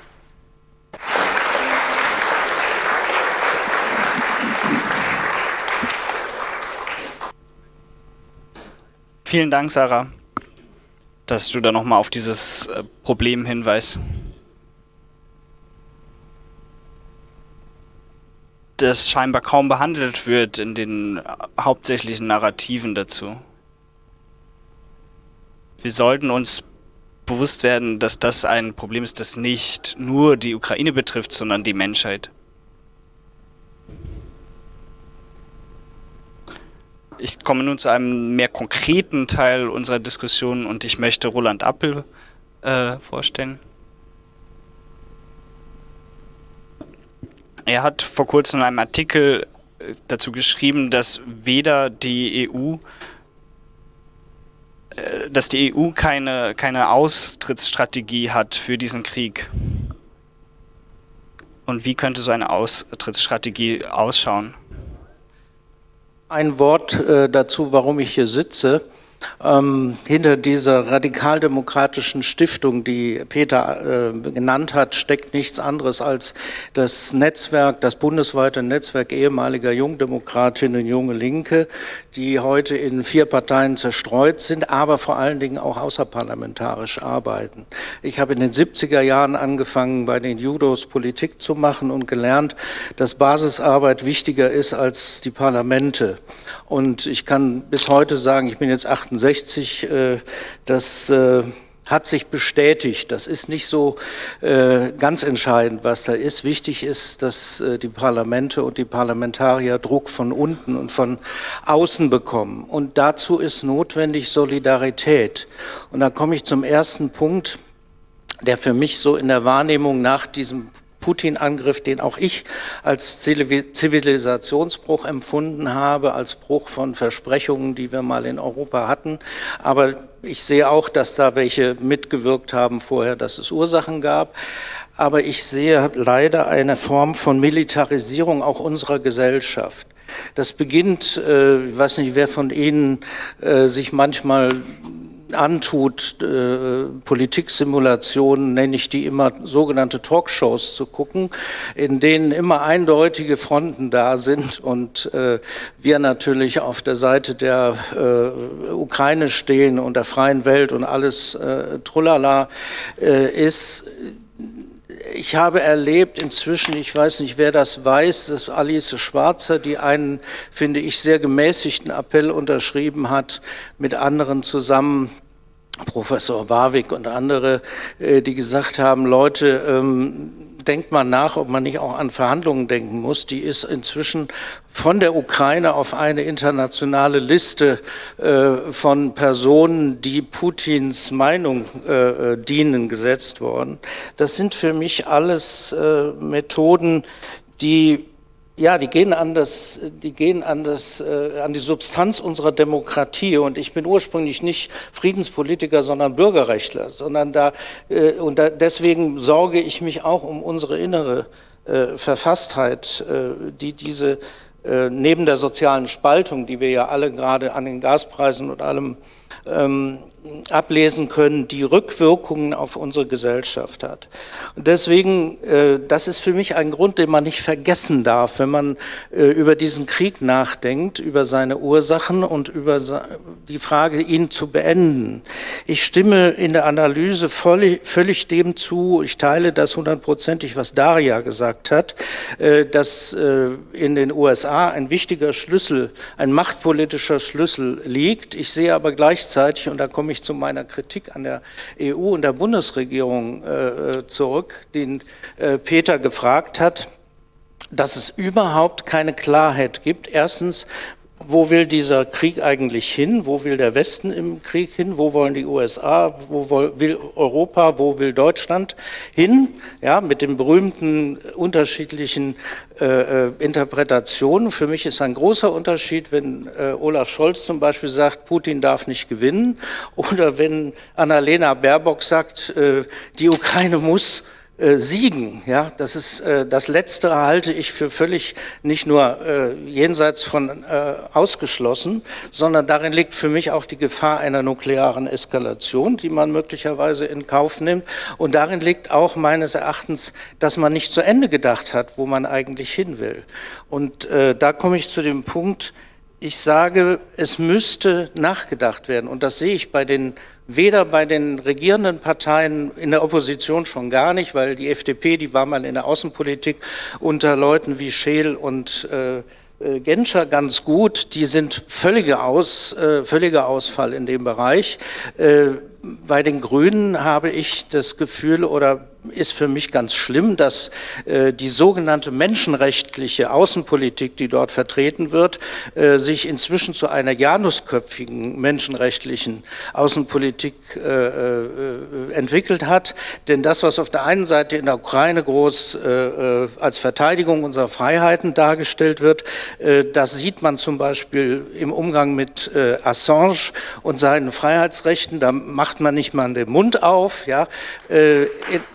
Vielen Dank, Sarah, dass du da nochmal auf dieses äh, Problem hinweist. das scheinbar kaum behandelt wird in den hauptsächlichen Narrativen dazu. Wir sollten uns bewusst werden, dass das ein Problem ist, das nicht nur die Ukraine betrifft, sondern die Menschheit. Ich komme nun zu einem mehr konkreten Teil unserer Diskussion und ich möchte Roland Appel äh, vorstellen. Er hat vor kurzem in einem Artikel äh, dazu geschrieben, dass weder die EU, äh, dass die EU keine, keine Austrittsstrategie hat für diesen Krieg. Und wie könnte so eine Austrittsstrategie ausschauen? Ein Wort äh, dazu, warum ich hier sitze. Ähm, hinter dieser radikaldemokratischen Stiftung, die Peter äh, genannt hat, steckt nichts anderes als das Netzwerk, das bundesweite Netzwerk ehemaliger Jungdemokratinnen, junge Linke, die heute in vier Parteien zerstreut sind, aber vor allen Dingen auch außerparlamentarisch arbeiten. Ich habe in den 70er Jahren angefangen, bei den Judos Politik zu machen und gelernt, dass Basisarbeit wichtiger ist als die Parlamente. Und ich kann bis heute sagen, ich bin jetzt 68, äh, das äh, hat sich bestätigt. Das ist nicht so äh, ganz entscheidend, was da ist. Wichtig ist, dass die Parlamente und die Parlamentarier Druck von unten und von außen bekommen. Und dazu ist notwendig Solidarität. Und da komme ich zum ersten Punkt, der für mich so in der Wahrnehmung nach diesem Putin-Angriff, den auch ich als Zivilisationsbruch empfunden habe, als Bruch von Versprechungen, die wir mal in Europa hatten. Aber ich sehe auch, dass da welche mitgewirkt haben vorher, dass es Ursachen gab. Aber ich sehe leider eine Form von Militarisierung auch unserer Gesellschaft. Das beginnt, äh, ich weiß nicht, wer von Ihnen äh, sich manchmal antut, äh, Politiksimulationen, nenne ich die immer, sogenannte Talkshows zu gucken, in denen immer eindeutige Fronten da sind und äh, wir natürlich auf der Seite der äh, Ukraine stehen und der freien Welt und alles äh, Trullala äh, ist, ich habe erlebt inzwischen, ich weiß nicht, wer das weiß, dass Alice Schwarzer, die einen, finde ich, sehr gemäßigten Appell unterschrieben hat, mit anderen zusammen, Professor Warwick und andere, äh, die gesagt haben, Leute, ähm, denkt mal nach, ob man nicht auch an Verhandlungen denken muss. Die ist inzwischen von der Ukraine auf eine internationale Liste äh, von Personen, die Putins Meinung äh, dienen, gesetzt worden. Das sind für mich alles Methoden, die ja, die gehen an das, die gehen an das, äh, an die Substanz unserer Demokratie. Und ich bin ursprünglich nicht Friedenspolitiker, sondern Bürgerrechtler, sondern da äh, und da, deswegen sorge ich mich auch um unsere innere äh, Verfasstheit, äh, die diese äh, neben der sozialen Spaltung, die wir ja alle gerade an den Gaspreisen und allem ähm, ablesen können, die Rückwirkungen auf unsere Gesellschaft hat. Und deswegen, äh, das ist für mich ein Grund, den man nicht vergessen darf, wenn man äh, über diesen Krieg nachdenkt, über seine Ursachen und über die Frage, ihn zu beenden. Ich stimme in der Analyse völlig, völlig dem zu, ich teile das hundertprozentig, was Daria gesagt hat, äh, dass in den USA ein wichtiger Schlüssel, ein machtpolitischer Schlüssel liegt. Ich sehe aber gleichzeitig, und da komme komme ich zu meiner Kritik an der EU und der Bundesregierung äh, zurück, den äh, Peter gefragt hat, dass es überhaupt keine Klarheit gibt. Erstens, wo will dieser Krieg eigentlich hin? Wo will der Westen im Krieg hin? Wo wollen die USA? Wo will Europa? Wo will Deutschland hin? Ja, mit den berühmten unterschiedlichen äh, äh, Interpretationen. Für mich ist ein großer Unterschied, wenn äh, Olaf Scholz zum Beispiel sagt, Putin darf nicht gewinnen oder wenn Annalena Baerbock sagt, äh, die Ukraine muss äh, siegen. Ja, das ist äh, das Letzte halte ich für völlig nicht nur äh, jenseits von äh, ausgeschlossen, sondern darin liegt für mich auch die Gefahr einer nuklearen Eskalation, die man möglicherweise in Kauf nimmt. Und darin liegt auch meines Erachtens, dass man nicht zu Ende gedacht hat, wo man eigentlich hin will. Und äh, da komme ich zu dem Punkt, ich sage, es müsste nachgedacht werden. Und das sehe ich bei den, weder bei den regierenden Parteien in der Opposition schon gar nicht, weil die FDP, die war mal in der Außenpolitik unter Leuten wie Scheel und äh, äh Genscher ganz gut. Die sind völliger, Aus, äh, völliger Ausfall in dem Bereich. Äh, bei den Grünen habe ich das Gefühl oder ist für mich ganz schlimm, dass äh, die sogenannte menschenrechtliche Außenpolitik, die dort vertreten wird, äh, sich inzwischen zu einer janusköpfigen menschenrechtlichen Außenpolitik äh, äh entwickelt hat. Denn das, was auf der einen Seite in der Ukraine groß äh, äh, als Verteidigung unserer Freiheiten dargestellt wird, das sieht man zum Beispiel im Umgang mit Assange und seinen Freiheitsrechten. Da macht man nicht mal den Mund auf. Ja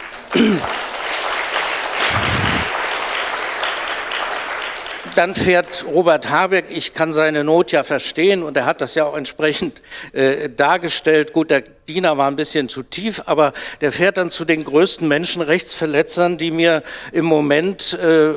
dann fährt Robert Habeck, ich kann seine Not ja verstehen und er hat das ja auch entsprechend äh, dargestellt. Gut, der Diener war ein bisschen zu tief, aber der fährt dann zu den größten Menschenrechtsverletzern, die mir im Moment äh,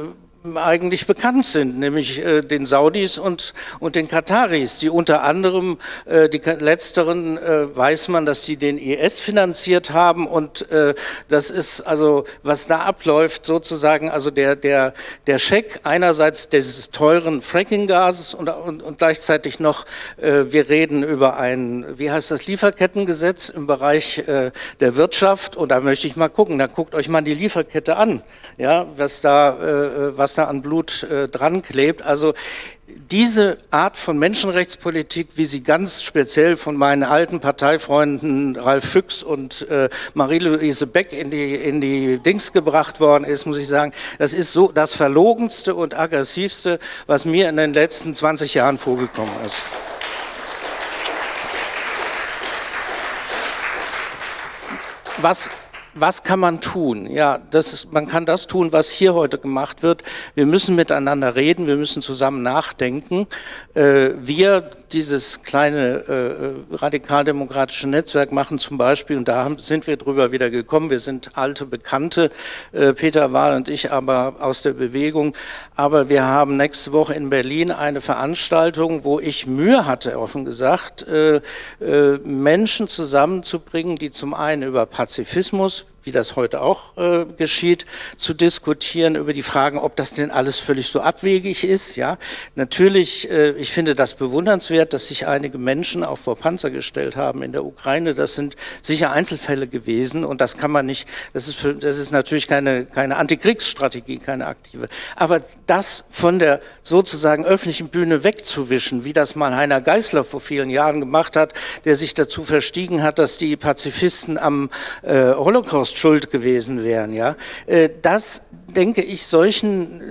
eigentlich bekannt sind, nämlich äh, den Saudis und, und den Kataris, die unter anderem, äh, die letzteren äh, weiß man, dass sie den IS finanziert haben und äh, das ist also, was da abläuft, sozusagen, also der, der, der Scheck einerseits dieses teuren Fracking-Gases und, und, und gleichzeitig noch, äh, wir reden über ein, wie heißt das, Lieferkettengesetz im Bereich äh, der Wirtschaft und da möchte ich mal gucken, da guckt euch mal die Lieferkette an, ja, was da, was da an Blut äh, dran klebt. Also diese Art von Menschenrechtspolitik, wie sie ganz speziell von meinen alten Parteifreunden Ralf Füchs und äh, Marie-Louise Beck in die, in die Dings gebracht worden ist, muss ich sagen, das ist so das Verlogenste und Aggressivste, was mir in den letzten 20 Jahren vorgekommen ist. Was was kann man tun? Ja, das ist, man kann das tun, was hier heute gemacht wird. Wir müssen miteinander reden, wir müssen zusammen nachdenken. Äh, wir, dieses kleine äh, radikaldemokratische Netzwerk machen zum Beispiel, und da haben, sind wir drüber wieder gekommen, wir sind alte Bekannte, äh, Peter Wahl und ich, aber aus der Bewegung, aber wir haben nächste Woche in Berlin eine Veranstaltung, wo ich Mühe hatte, offen gesagt, äh, äh, Menschen zusammenzubringen, die zum einen über Pazifismus, wie das heute auch äh, geschieht, zu diskutieren über die Fragen, ob das denn alles völlig so abwegig ist. Ja, natürlich, äh, ich finde das bewundernswert, dass sich einige Menschen auch vor Panzer gestellt haben in der Ukraine. Das sind sicher Einzelfälle gewesen und das kann man nicht. Das ist, für, das ist natürlich keine keine Antikriegsstrategie, keine aktive. Aber das von der sozusagen öffentlichen Bühne wegzuwischen, wie das mal Heiner Geißler vor vielen Jahren gemacht hat, der sich dazu verstiegen hat, dass die Pazifisten am äh, Holocaust schuld gewesen wären. Ja? Äh, das, denke ich, solchen äh,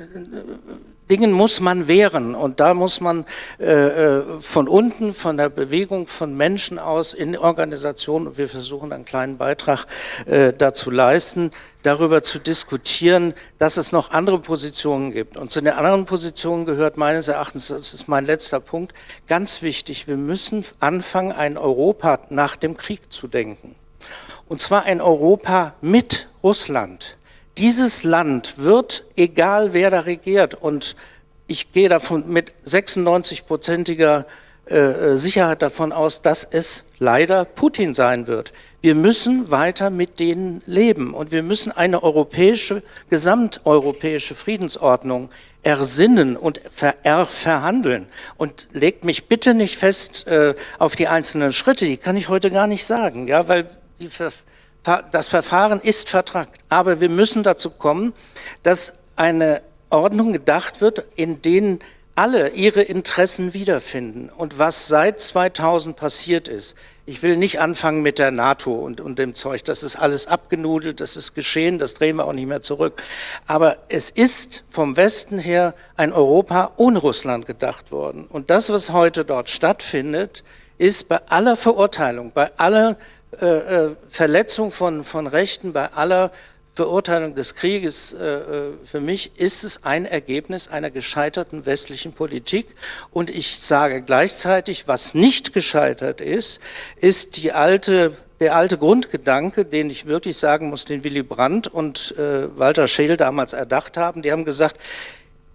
Dingen muss man wehren und da muss man äh, von unten, von der Bewegung von Menschen aus in Organisationen, und wir versuchen einen kleinen Beitrag dazu leisten, darüber zu diskutieren, dass es noch andere Positionen gibt. Und zu den anderen Positionen gehört meines Erachtens, das ist mein letzter Punkt, ganz wichtig, wir müssen anfangen, ein Europa nach dem Krieg zu denken und zwar ein Europa mit Russland. Dieses Land wird, egal wer da regiert, und ich gehe davon mit 96-prozentiger äh, Sicherheit davon aus, dass es leider Putin sein wird. Wir müssen weiter mit denen leben und wir müssen eine europäische, gesamteuropäische Friedensordnung ersinnen und ver verhandeln. Und legt mich bitte nicht fest äh, auf die einzelnen Schritte, die kann ich heute gar nicht sagen, ja, weil das Verfahren ist vertragt, aber wir müssen dazu kommen, dass eine Ordnung gedacht wird, in denen alle ihre Interessen wiederfinden. Und was seit 2000 passiert ist, ich will nicht anfangen mit der NATO und, und dem Zeug, das ist alles abgenudelt, das ist geschehen, das drehen wir auch nicht mehr zurück. Aber es ist vom Westen her ein Europa ohne Russland gedacht worden. Und das, was heute dort stattfindet, ist bei aller Verurteilung, bei aller äh, äh Verletzung von, von Rechten, bei aller Verurteilung des Krieges, äh, äh, für mich ist es ein Ergebnis einer gescheiterten westlichen Politik. Und ich sage gleichzeitig, was nicht gescheitert ist, ist die alte der alte Grundgedanke, den ich wirklich sagen muss, den Willy Brandt und äh, Walter Scheel damals erdacht haben, die haben gesagt,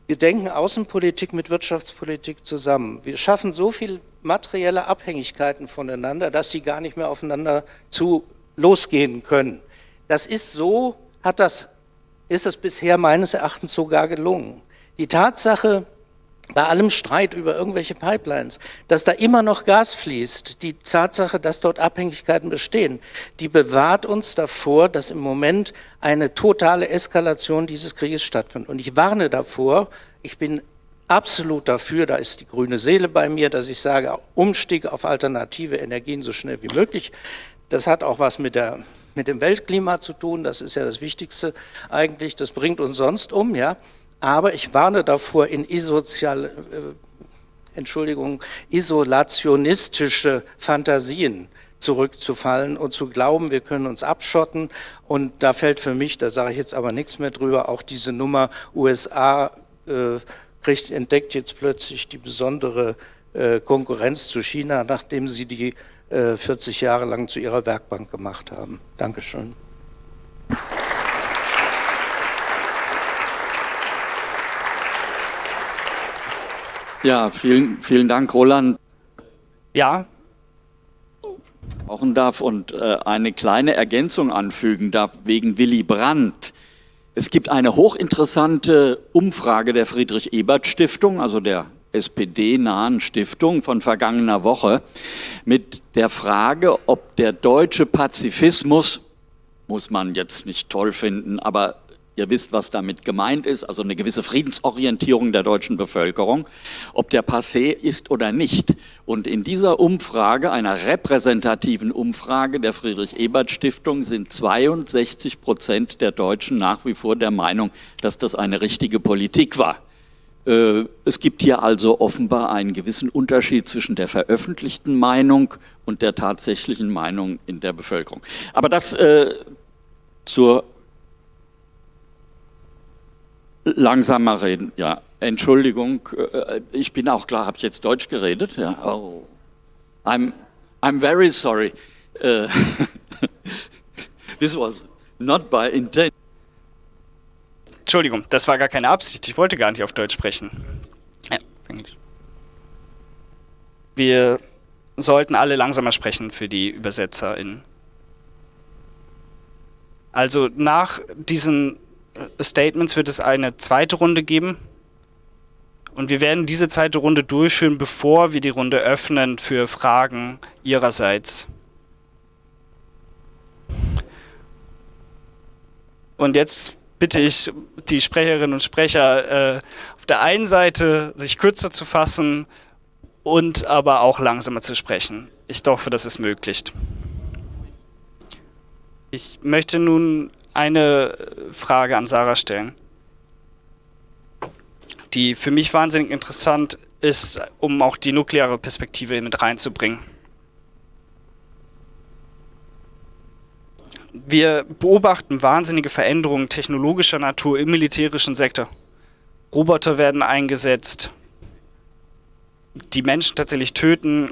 wir denken Außenpolitik mit Wirtschaftspolitik zusammen. Wir schaffen so viel materielle Abhängigkeiten voneinander, dass sie gar nicht mehr aufeinander zu losgehen können. Das ist so hat das, ist es bisher meines Erachtens sogar gelungen. Die Tatsache, bei allem Streit über irgendwelche Pipelines, dass da immer noch Gas fließt, die Tatsache, dass dort Abhängigkeiten bestehen, die bewahrt uns davor, dass im Moment eine totale Eskalation dieses Krieges stattfindet. Und ich warne davor, ich bin absolut dafür, da ist die grüne Seele bei mir, dass ich sage, Umstieg auf alternative Energien so schnell wie möglich. Das hat auch was mit der mit dem Weltklima zu tun, das ist ja das Wichtigste eigentlich, das bringt uns sonst um, ja. Aber ich warne davor, in isozial, äh, Entschuldigung, isolationistische Fantasien zurückzufallen und zu glauben, wir können uns abschotten. Und da fällt für mich, da sage ich jetzt aber nichts mehr drüber, auch diese Nummer USA äh, kriegt, entdeckt jetzt plötzlich die besondere äh, Konkurrenz zu China, nachdem sie die 40 äh, Jahre lang zu ihrer Werkbank gemacht haben. Dankeschön. Ja, vielen, vielen Dank, Roland. Ja. Brauchen darf und äh, eine kleine Ergänzung anfügen darf wegen Willy Brandt. Es gibt eine hochinteressante Umfrage der Friedrich-Ebert-Stiftung, also der SPD-nahen Stiftung von vergangener Woche mit der Frage, ob der deutsche Pazifismus, muss man jetzt nicht toll finden, aber ihr wisst, was damit gemeint ist, also eine gewisse Friedensorientierung der deutschen Bevölkerung, ob der passé ist oder nicht. Und in dieser Umfrage, einer repräsentativen Umfrage der Friedrich-Ebert-Stiftung, sind 62 Prozent der Deutschen nach wie vor der Meinung, dass das eine richtige Politik war. Äh, es gibt hier also offenbar einen gewissen Unterschied zwischen der veröffentlichten Meinung und der tatsächlichen Meinung in der Bevölkerung. Aber das äh, zur langsamer reden, ja. Entschuldigung, äh, ich bin auch klar, habe ich jetzt Deutsch geredet? Ja. Oh. I'm, I'm very sorry. Uh, this was not by intent. Entschuldigung, das war gar keine Absicht. Ich wollte gar nicht auf Deutsch sprechen. Ja, Englisch. Wir sollten alle langsamer sprechen für die ÜbersetzerInnen. Also nach diesen Statements wird es eine zweite Runde geben. Und wir werden diese zweite Runde durchführen, bevor wir die Runde öffnen für Fragen Ihrerseits. Und jetzt bitte ich die Sprecherinnen und Sprecher äh, auf der einen Seite sich kürzer zu fassen und aber auch langsamer zu sprechen. Ich hoffe, das ist möglich. Ich möchte nun eine Frage an Sarah stellen, die für mich wahnsinnig interessant ist, um auch die nukleare Perspektive mit reinzubringen. wir beobachten wahnsinnige Veränderungen technologischer Natur im militärischen Sektor. Roboter werden eingesetzt, die Menschen tatsächlich töten,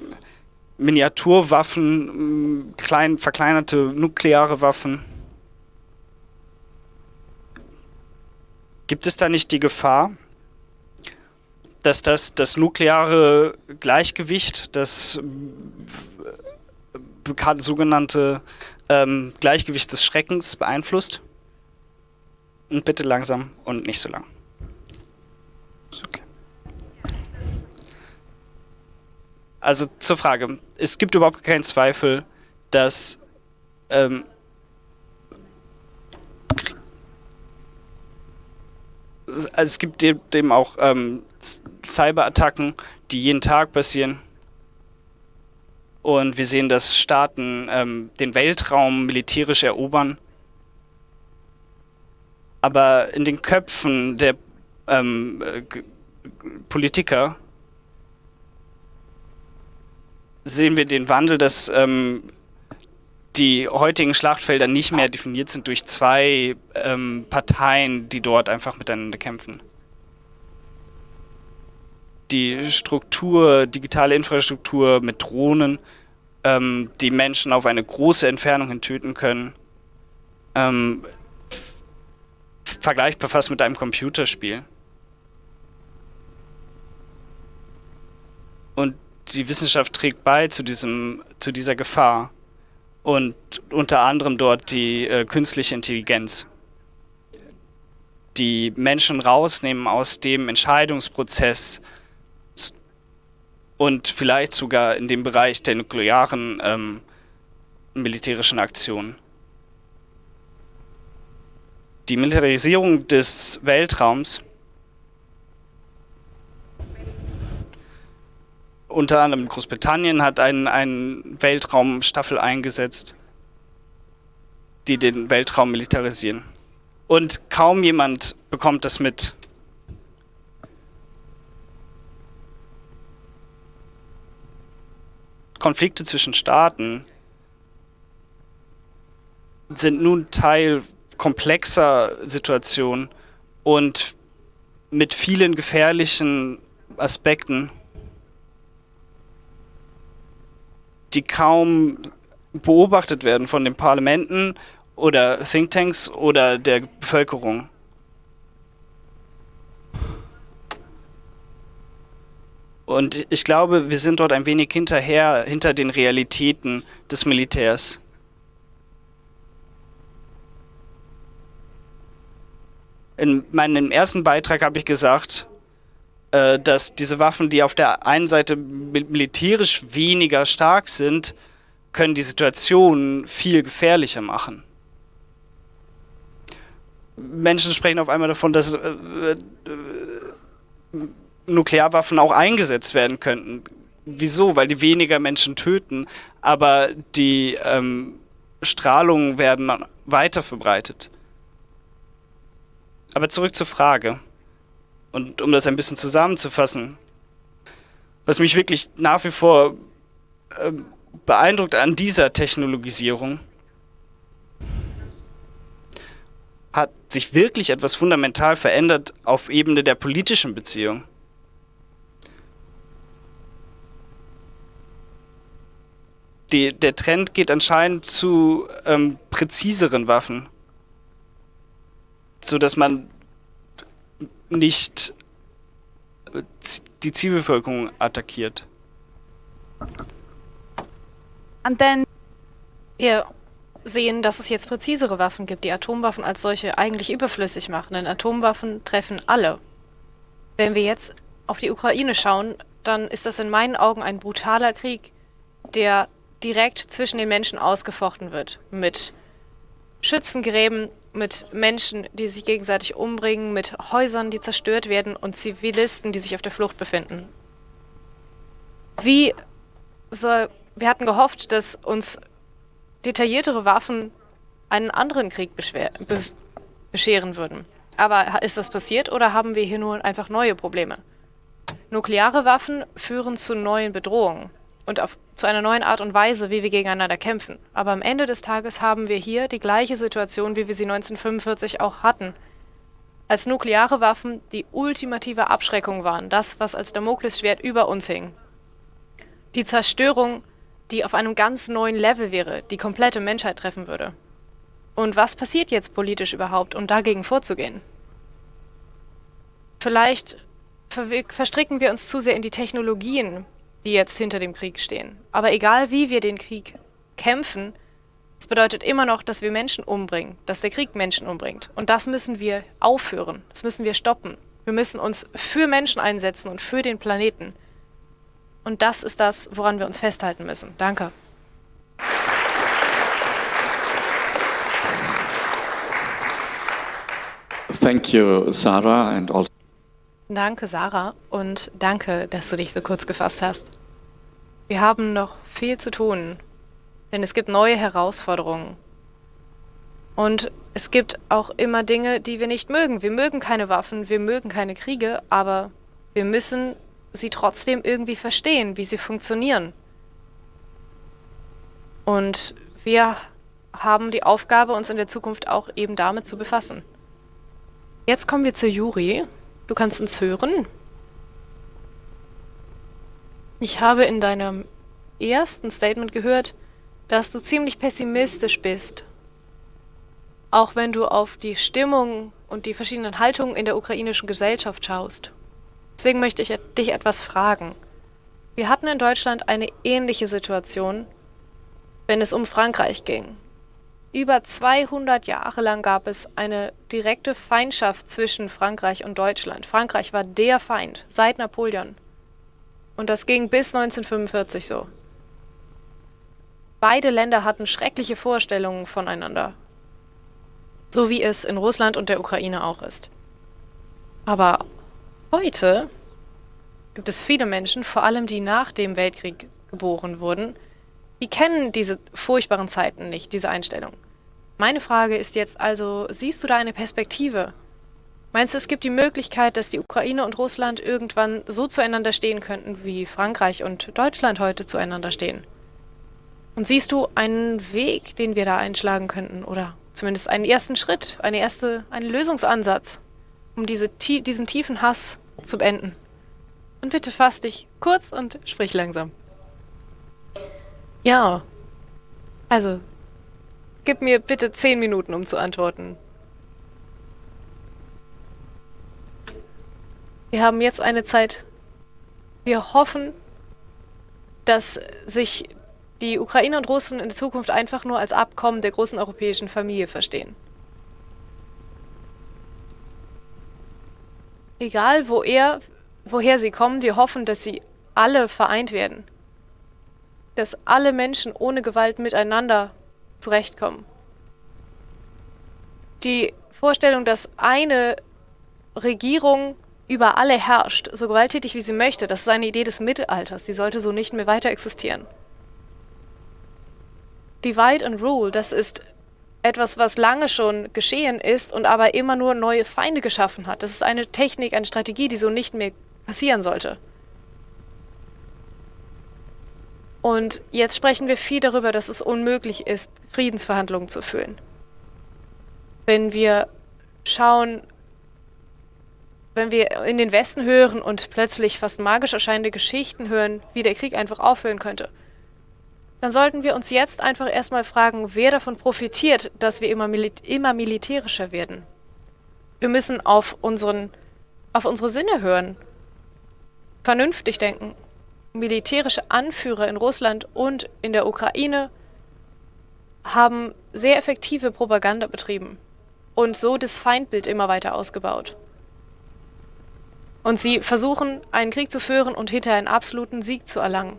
Miniaturwaffen, klein, verkleinerte nukleare Waffen. Gibt es da nicht die Gefahr, dass das, das nukleare Gleichgewicht, das bekannte sogenannte ähm, Gleichgewicht des Schreckens beeinflusst. Und bitte langsam und nicht so lang. Okay. Also zur Frage. Es gibt überhaupt keinen Zweifel, dass ähm, es gibt dem auch ähm, Cyberattacken, die jeden Tag passieren. Und wir sehen, dass Staaten ähm, den Weltraum militärisch erobern. Aber in den Köpfen der ähm, äh, Politiker sehen wir den Wandel, dass ähm, die heutigen Schlachtfelder nicht mehr definiert sind durch zwei ähm, Parteien, die dort einfach miteinander kämpfen. Die Struktur, digitale Infrastruktur mit Drohnen, ähm, die Menschen auf eine große Entfernung hin töten können, ähm, vergleichbar fast mit einem Computerspiel. Und die Wissenschaft trägt bei zu, diesem, zu dieser Gefahr und unter anderem dort die äh, künstliche Intelligenz, die Menschen rausnehmen aus dem Entscheidungsprozess und vielleicht sogar in dem Bereich der nuklearen ähm, militärischen Aktionen. Die Militarisierung des Weltraums unter anderem Großbritannien hat einen, einen Weltraumstaffel eingesetzt, die den Weltraum militarisieren. Und kaum jemand bekommt das mit. Konflikte zwischen Staaten sind nun Teil komplexer Situationen und mit vielen gefährlichen Aspekten die kaum beobachtet werden von den Parlamenten oder Thinktanks oder der Bevölkerung. Und ich glaube, wir sind dort ein wenig hinterher, hinter den Realitäten des Militärs. In meinem ersten Beitrag habe ich gesagt, dass diese Waffen, die auf der einen Seite militärisch weniger stark sind, können die Situation viel gefährlicher machen. Menschen sprechen auf einmal davon, dass äh, äh, Nuklearwaffen auch eingesetzt werden könnten. Wieso? Weil die weniger Menschen töten, aber die ähm, Strahlungen werden weiter verbreitet. Aber zurück zur Frage. Und um das ein bisschen zusammenzufassen, was mich wirklich nach wie vor äh, beeindruckt an dieser Technologisierung, hat sich wirklich etwas fundamental verändert auf Ebene der politischen Beziehung. Die, der Trend geht anscheinend zu ähm, präziseren Waffen, so dass man nicht die Zielbevölkerung attackiert. Und then wir sehen, dass es jetzt präzisere Waffen gibt, die Atomwaffen als solche eigentlich überflüssig machen, denn Atomwaffen treffen alle. Wenn wir jetzt auf die Ukraine schauen, dann ist das in meinen Augen ein brutaler Krieg, der direkt zwischen den Menschen ausgefochten wird, mit Schützengräben, mit Menschen, die sich gegenseitig umbringen, mit Häusern, die zerstört werden und Zivilisten, die sich auf der Flucht befinden. Wie soll, wir hatten gehofft, dass uns detailliertere Waffen einen anderen Krieg be bescheren würden. Aber ist das passiert oder haben wir hier nur einfach neue Probleme? Nukleare Waffen führen zu neuen Bedrohungen und auf, zu einer neuen Art und Weise, wie wir gegeneinander kämpfen. Aber am Ende des Tages haben wir hier die gleiche Situation, wie wir sie 1945 auch hatten. Als nukleare Waffen die ultimative Abschreckung waren, das, was als Damoklesschwert über uns hing. Die Zerstörung, die auf einem ganz neuen Level wäre, die komplette Menschheit treffen würde. Und was passiert jetzt politisch überhaupt, um dagegen vorzugehen? Vielleicht verstricken wir uns zu sehr in die Technologien, die jetzt hinter dem Krieg stehen. Aber egal wie wir den Krieg kämpfen, es bedeutet immer noch, dass wir Menschen umbringen, dass der Krieg Menschen umbringt. Und das müssen wir aufhören, das müssen wir stoppen. Wir müssen uns für Menschen einsetzen und für den Planeten. Und das ist das, woran wir uns festhalten müssen. Danke. Thank you, Sarah, and also Danke, Sarah, und danke, dass du dich so kurz gefasst hast. Wir haben noch viel zu tun, denn es gibt neue Herausforderungen. Und es gibt auch immer Dinge, die wir nicht mögen. Wir mögen keine Waffen, wir mögen keine Kriege, aber wir müssen sie trotzdem irgendwie verstehen, wie sie funktionieren. Und wir haben die Aufgabe, uns in der Zukunft auch eben damit zu befassen. Jetzt kommen wir zu Juri. Du kannst uns hören. Ich habe in deinem ersten Statement gehört, dass du ziemlich pessimistisch bist. Auch wenn du auf die Stimmung und die verschiedenen Haltungen in der ukrainischen Gesellschaft schaust. Deswegen möchte ich dich etwas fragen. Wir hatten in Deutschland eine ähnliche Situation, wenn es um Frankreich ging. Über 200 Jahre lang gab es eine direkte Feindschaft zwischen Frankreich und Deutschland. Frankreich war der Feind seit Napoleon. Und das ging bis 1945 so. Beide Länder hatten schreckliche Vorstellungen voneinander. So wie es in Russland und der Ukraine auch ist. Aber heute gibt es viele Menschen, vor allem die nach dem Weltkrieg geboren wurden, die kennen diese furchtbaren Zeiten nicht, diese Einstellung. Meine Frage ist jetzt also, siehst du da eine Perspektive? Meinst du, es gibt die Möglichkeit, dass die Ukraine und Russland irgendwann so zueinander stehen könnten, wie Frankreich und Deutschland heute zueinander stehen? Und siehst du einen Weg, den wir da einschlagen könnten? Oder zumindest einen ersten Schritt, eine erste, einen Lösungsansatz, um diese, diesen tiefen Hass zu beenden? Und bitte fass dich kurz und sprich langsam. Ja. Also, gib mir bitte zehn Minuten, um zu antworten. Wir haben jetzt eine Zeit. Wir hoffen, dass sich die Ukrainer und Russen in der Zukunft einfach nur als Abkommen der großen europäischen Familie verstehen. Egal, wo er, woher sie kommen, wir hoffen, dass sie alle vereint werden dass alle Menschen ohne Gewalt miteinander zurechtkommen. Die Vorstellung, dass eine Regierung über alle herrscht, so gewalttätig wie sie möchte, das ist eine Idee des Mittelalters, die sollte so nicht mehr weiter existieren. Divide and Rule, das ist etwas, was lange schon geschehen ist und aber immer nur neue Feinde geschaffen hat. Das ist eine Technik, eine Strategie, die so nicht mehr passieren sollte. Und jetzt sprechen wir viel darüber, dass es unmöglich ist, Friedensverhandlungen zu führen. Wenn wir schauen, wenn wir in den Westen hören und plötzlich fast magisch erscheinende Geschichten hören, wie der Krieg einfach aufhören könnte, dann sollten wir uns jetzt einfach erstmal fragen, wer davon profitiert, dass wir immer, Mil immer militärischer werden. Wir müssen auf, unseren, auf unsere Sinne hören, vernünftig denken militärische Anführer in Russland und in der Ukraine haben sehr effektive Propaganda betrieben und so das Feindbild immer weiter ausgebaut. Und sie versuchen, einen Krieg zu führen und hinterher einen absoluten Sieg zu erlangen.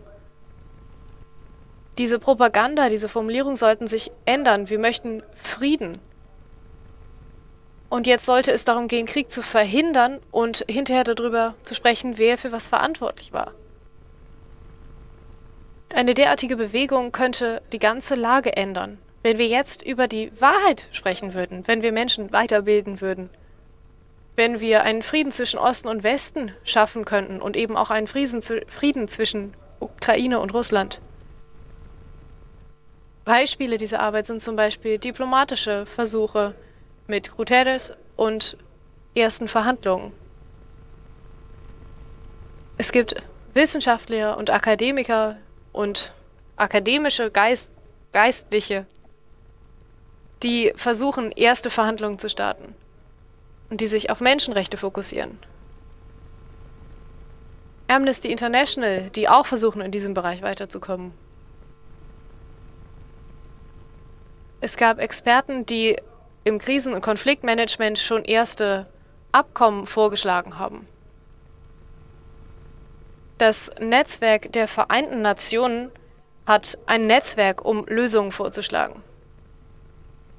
Diese Propaganda, diese Formulierung sollten sich ändern. Wir möchten Frieden. Und jetzt sollte es darum gehen, Krieg zu verhindern und hinterher darüber zu sprechen, wer für was verantwortlich war. Eine derartige Bewegung könnte die ganze Lage ändern. Wenn wir jetzt über die Wahrheit sprechen würden, wenn wir Menschen weiterbilden würden, wenn wir einen Frieden zwischen Osten und Westen schaffen könnten und eben auch einen Frieden zwischen Ukraine und Russland. Beispiele dieser Arbeit sind zum Beispiel diplomatische Versuche mit Guterres und ersten Verhandlungen. Es gibt Wissenschaftler und Akademiker, und akademische Geist, Geistliche, die versuchen, erste Verhandlungen zu starten und die sich auf Menschenrechte fokussieren. Amnesty International, die auch versuchen, in diesem Bereich weiterzukommen. Es gab Experten, die im Krisen- und Konfliktmanagement schon erste Abkommen vorgeschlagen haben. Das Netzwerk der Vereinten Nationen hat ein Netzwerk, um Lösungen vorzuschlagen.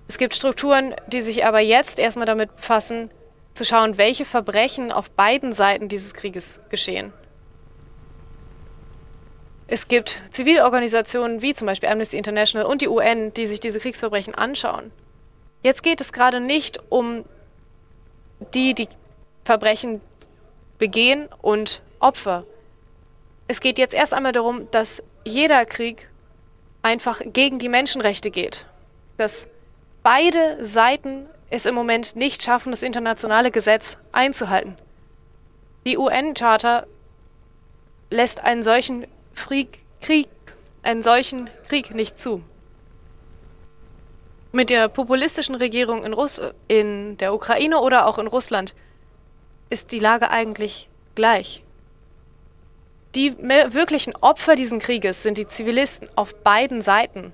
Es gibt Strukturen, die sich aber jetzt erstmal damit befassen, zu schauen, welche Verbrechen auf beiden Seiten dieses Krieges geschehen. Es gibt Zivilorganisationen wie zum Beispiel Amnesty International und die UN, die sich diese Kriegsverbrechen anschauen. Jetzt geht es gerade nicht um die, die Verbrechen begehen und Opfer. Es geht jetzt erst einmal darum, dass jeder Krieg einfach gegen die Menschenrechte geht. Dass beide Seiten es im Moment nicht schaffen, das internationale Gesetz einzuhalten. Die UN-Charta lässt einen solchen Krieg, einen solchen Krieg nicht zu. Mit der populistischen Regierung in, Russ in der Ukraine oder auch in Russland ist die Lage eigentlich gleich. Die wirklichen Opfer dieses Krieges sind die Zivilisten auf beiden Seiten.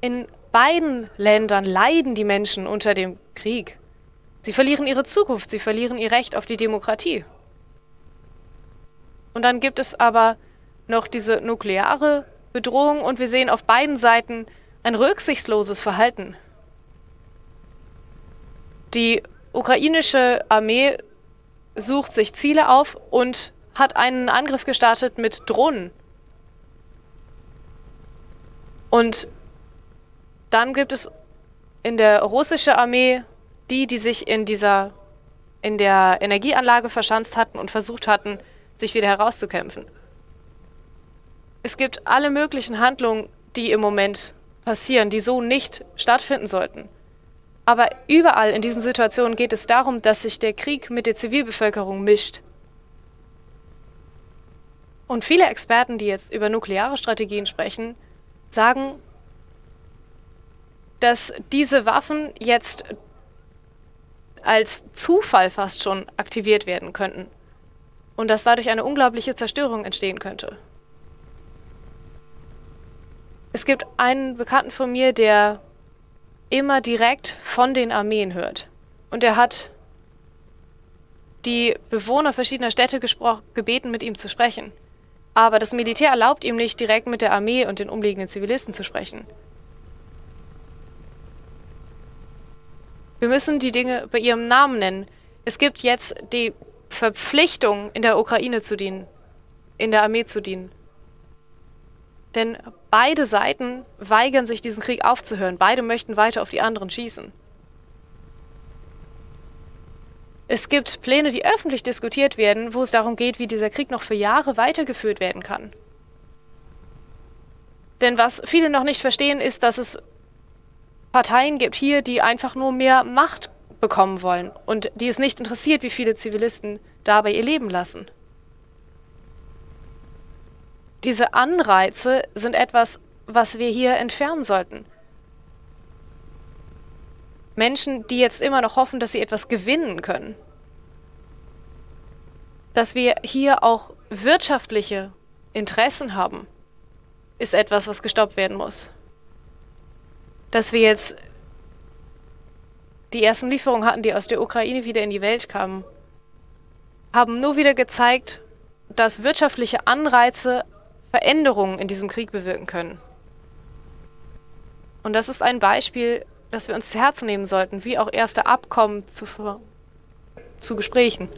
In beiden Ländern leiden die Menschen unter dem Krieg. Sie verlieren ihre Zukunft, sie verlieren ihr Recht auf die Demokratie. Und dann gibt es aber noch diese nukleare Bedrohung und wir sehen auf beiden Seiten ein rücksichtsloses Verhalten. Die ukrainische Armee sucht sich Ziele auf und hat einen Angriff gestartet mit Drohnen. Und dann gibt es in der russischen Armee die, die sich in dieser in der Energieanlage verschanzt hatten und versucht hatten, sich wieder herauszukämpfen. Es gibt alle möglichen Handlungen, die im Moment passieren, die so nicht stattfinden sollten. Aber überall in diesen Situationen geht es darum, dass sich der Krieg mit der Zivilbevölkerung mischt. Und viele Experten, die jetzt über nukleare Strategien sprechen, sagen, dass diese Waffen jetzt als Zufall fast schon aktiviert werden könnten und dass dadurch eine unglaubliche Zerstörung entstehen könnte. Es gibt einen Bekannten von mir, der immer direkt von den Armeen hört. Und er hat die Bewohner verschiedener Städte gebeten, mit ihm zu sprechen. Aber das Militär erlaubt ihm nicht, direkt mit der Armee und den umliegenden Zivilisten zu sprechen. Wir müssen die Dinge bei ihrem Namen nennen. Es gibt jetzt die Verpflichtung, in der Ukraine zu dienen, in der Armee zu dienen. Denn beide Seiten weigern sich, diesen Krieg aufzuhören. Beide möchten weiter auf die anderen schießen. Es gibt Pläne, die öffentlich diskutiert werden, wo es darum geht, wie dieser Krieg noch für Jahre weitergeführt werden kann. Denn was viele noch nicht verstehen, ist, dass es Parteien gibt hier, die einfach nur mehr Macht bekommen wollen und die es nicht interessiert, wie viele Zivilisten dabei ihr Leben lassen. Diese Anreize sind etwas, was wir hier entfernen sollten. Menschen, die jetzt immer noch hoffen, dass sie etwas gewinnen können. Dass wir hier auch wirtschaftliche Interessen haben, ist etwas, was gestoppt werden muss. Dass wir jetzt die ersten Lieferungen hatten, die aus der Ukraine wieder in die Welt kamen, haben nur wieder gezeigt, dass wirtschaftliche Anreize Veränderungen in diesem Krieg bewirken können. Und das ist ein Beispiel, das wir uns zu Herzen nehmen sollten, wie auch erste Abkommen zu, zu Gesprächen.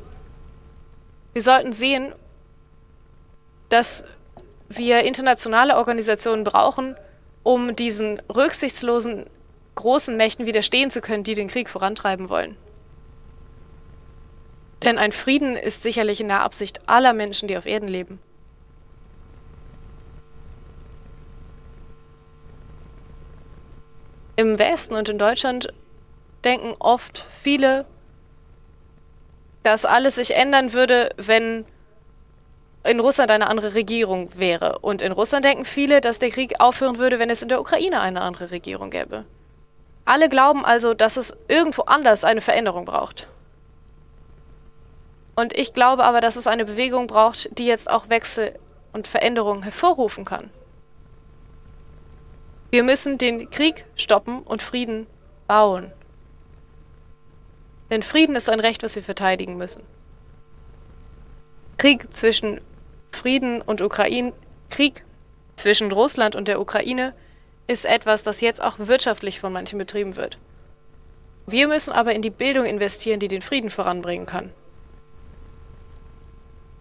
Wir sollten sehen, dass wir internationale Organisationen brauchen, um diesen rücksichtslosen großen Mächten widerstehen zu können, die den Krieg vorantreiben wollen. Denn ein Frieden ist sicherlich in der Absicht aller Menschen, die auf Erden leben. Im Westen und in Deutschland denken oft viele, dass alles sich ändern würde, wenn in Russland eine andere Regierung wäre. Und in Russland denken viele, dass der Krieg aufhören würde, wenn es in der Ukraine eine andere Regierung gäbe. Alle glauben also, dass es irgendwo anders eine Veränderung braucht. Und ich glaube aber, dass es eine Bewegung braucht, die jetzt auch Wechsel und Veränderungen hervorrufen kann. Wir müssen den Krieg stoppen und Frieden bauen. Denn Frieden ist ein Recht, was wir verteidigen müssen. Krieg zwischen Frieden und Ukraine, Krieg zwischen Russland und der Ukraine ist etwas, das jetzt auch wirtschaftlich von manchen betrieben wird. Wir müssen aber in die Bildung investieren, die den Frieden voranbringen kann.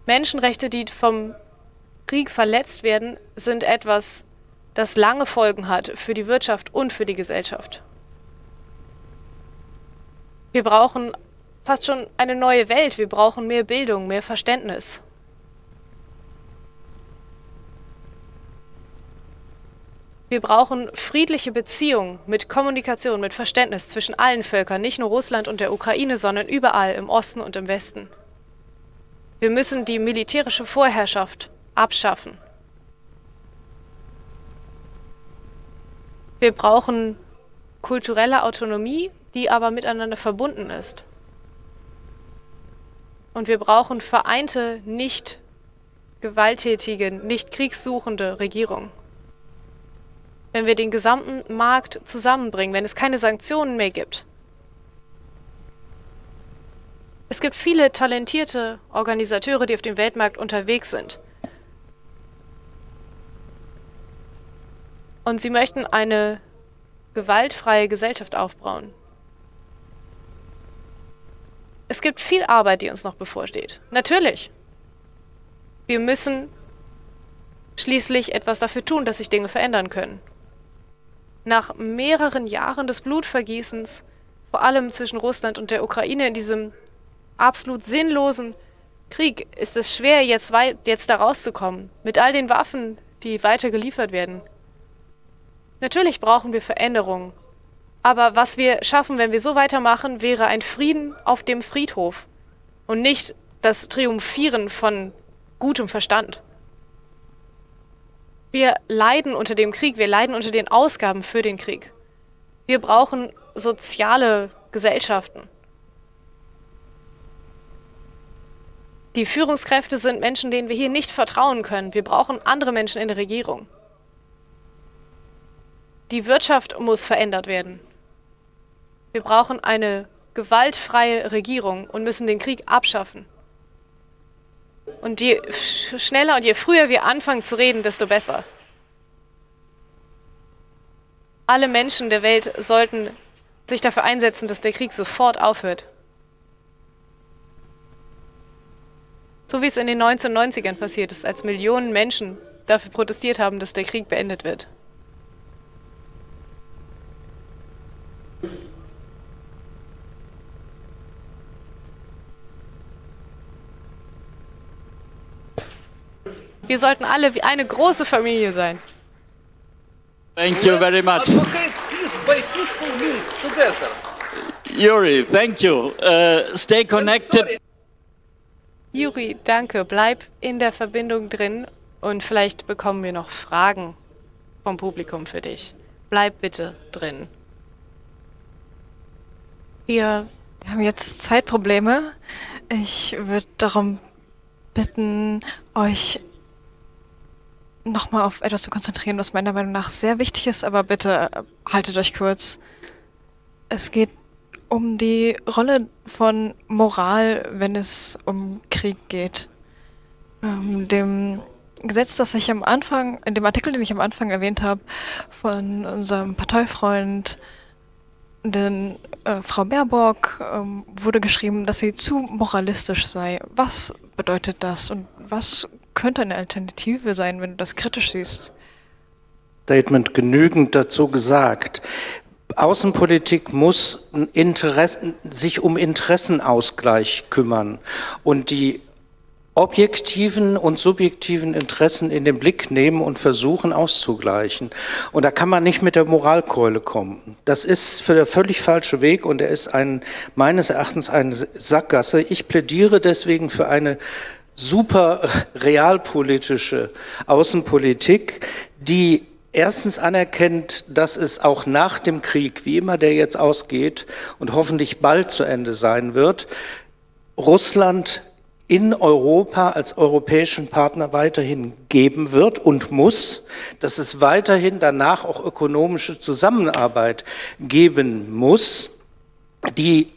Menschenrechte, die vom Krieg verletzt werden, sind etwas, das lange Folgen hat für die Wirtschaft und für die Gesellschaft. Wir brauchen fast schon eine neue Welt. Wir brauchen mehr Bildung, mehr Verständnis. Wir brauchen friedliche Beziehungen mit Kommunikation, mit Verständnis zwischen allen Völkern, nicht nur Russland und der Ukraine, sondern überall im Osten und im Westen. Wir müssen die militärische Vorherrschaft abschaffen. Wir brauchen kulturelle Autonomie, die aber miteinander verbunden ist. Und wir brauchen vereinte, nicht gewalttätige, nicht kriegssuchende Regierungen wenn wir den gesamten Markt zusammenbringen, wenn es keine Sanktionen mehr gibt. Es gibt viele talentierte Organisateure, die auf dem Weltmarkt unterwegs sind. Und sie möchten eine gewaltfreie Gesellschaft aufbauen. Es gibt viel Arbeit, die uns noch bevorsteht. Natürlich. Wir müssen schließlich etwas dafür tun, dass sich Dinge verändern können nach mehreren Jahren des Blutvergießens, vor allem zwischen Russland und der Ukraine in diesem absolut sinnlosen Krieg, ist es schwer, jetzt, jetzt da rauszukommen, mit all den Waffen, die weiter geliefert werden. Natürlich brauchen wir Veränderungen, aber was wir schaffen, wenn wir so weitermachen, wäre ein Frieden auf dem Friedhof und nicht das Triumphieren von gutem Verstand. Wir leiden unter dem Krieg, wir leiden unter den Ausgaben für den Krieg. Wir brauchen soziale Gesellschaften. Die Führungskräfte sind Menschen, denen wir hier nicht vertrauen können. Wir brauchen andere Menschen in der Regierung. Die Wirtschaft muss verändert werden. Wir brauchen eine gewaltfreie Regierung und müssen den Krieg abschaffen. Und je schneller und je früher wir anfangen zu reden, desto besser. Alle Menschen der Welt sollten sich dafür einsetzen, dass der Krieg sofort aufhört. So wie es in den 1990ern passiert ist, als Millionen Menschen dafür protestiert haben, dass der Krieg beendet wird. Wir sollten alle wie eine große Familie sein. Thank you very much. Yuri, thank you. Uh, stay connected. Yuri, danke. Bleib in der Verbindung drin und vielleicht bekommen wir noch Fragen vom Publikum für dich. Bleib bitte drin. Wir haben jetzt Zeitprobleme. Ich würde darum bitten, euch nochmal auf etwas zu konzentrieren, was meiner Meinung nach sehr wichtig ist, aber bitte äh, haltet euch kurz. Es geht um die Rolle von Moral, wenn es um Krieg geht. Ähm, dem Gesetz, das ich am Anfang, in dem Artikel, den ich am Anfang erwähnt habe, von unserem Parteifreund, den äh, Frau Baerbock, ähm, wurde geschrieben, dass sie zu moralistisch sei. Was bedeutet das und was könnte eine Alternative sein, wenn du das kritisch siehst? Statement genügend dazu gesagt. Außenpolitik muss Interessen, sich um Interessenausgleich kümmern und die objektiven und subjektiven Interessen in den Blick nehmen und versuchen auszugleichen. Und da kann man nicht mit der Moralkeule kommen. Das ist für der völlig falsche Weg und er ist ein, meines Erachtens eine Sackgasse. Ich plädiere deswegen für eine super realpolitische Außenpolitik, die erstens anerkennt, dass es auch nach dem Krieg, wie immer der jetzt ausgeht und hoffentlich bald zu Ende sein wird, Russland in Europa als europäischen Partner weiterhin geben wird und muss, dass es weiterhin danach auch ökonomische Zusammenarbeit geben muss, die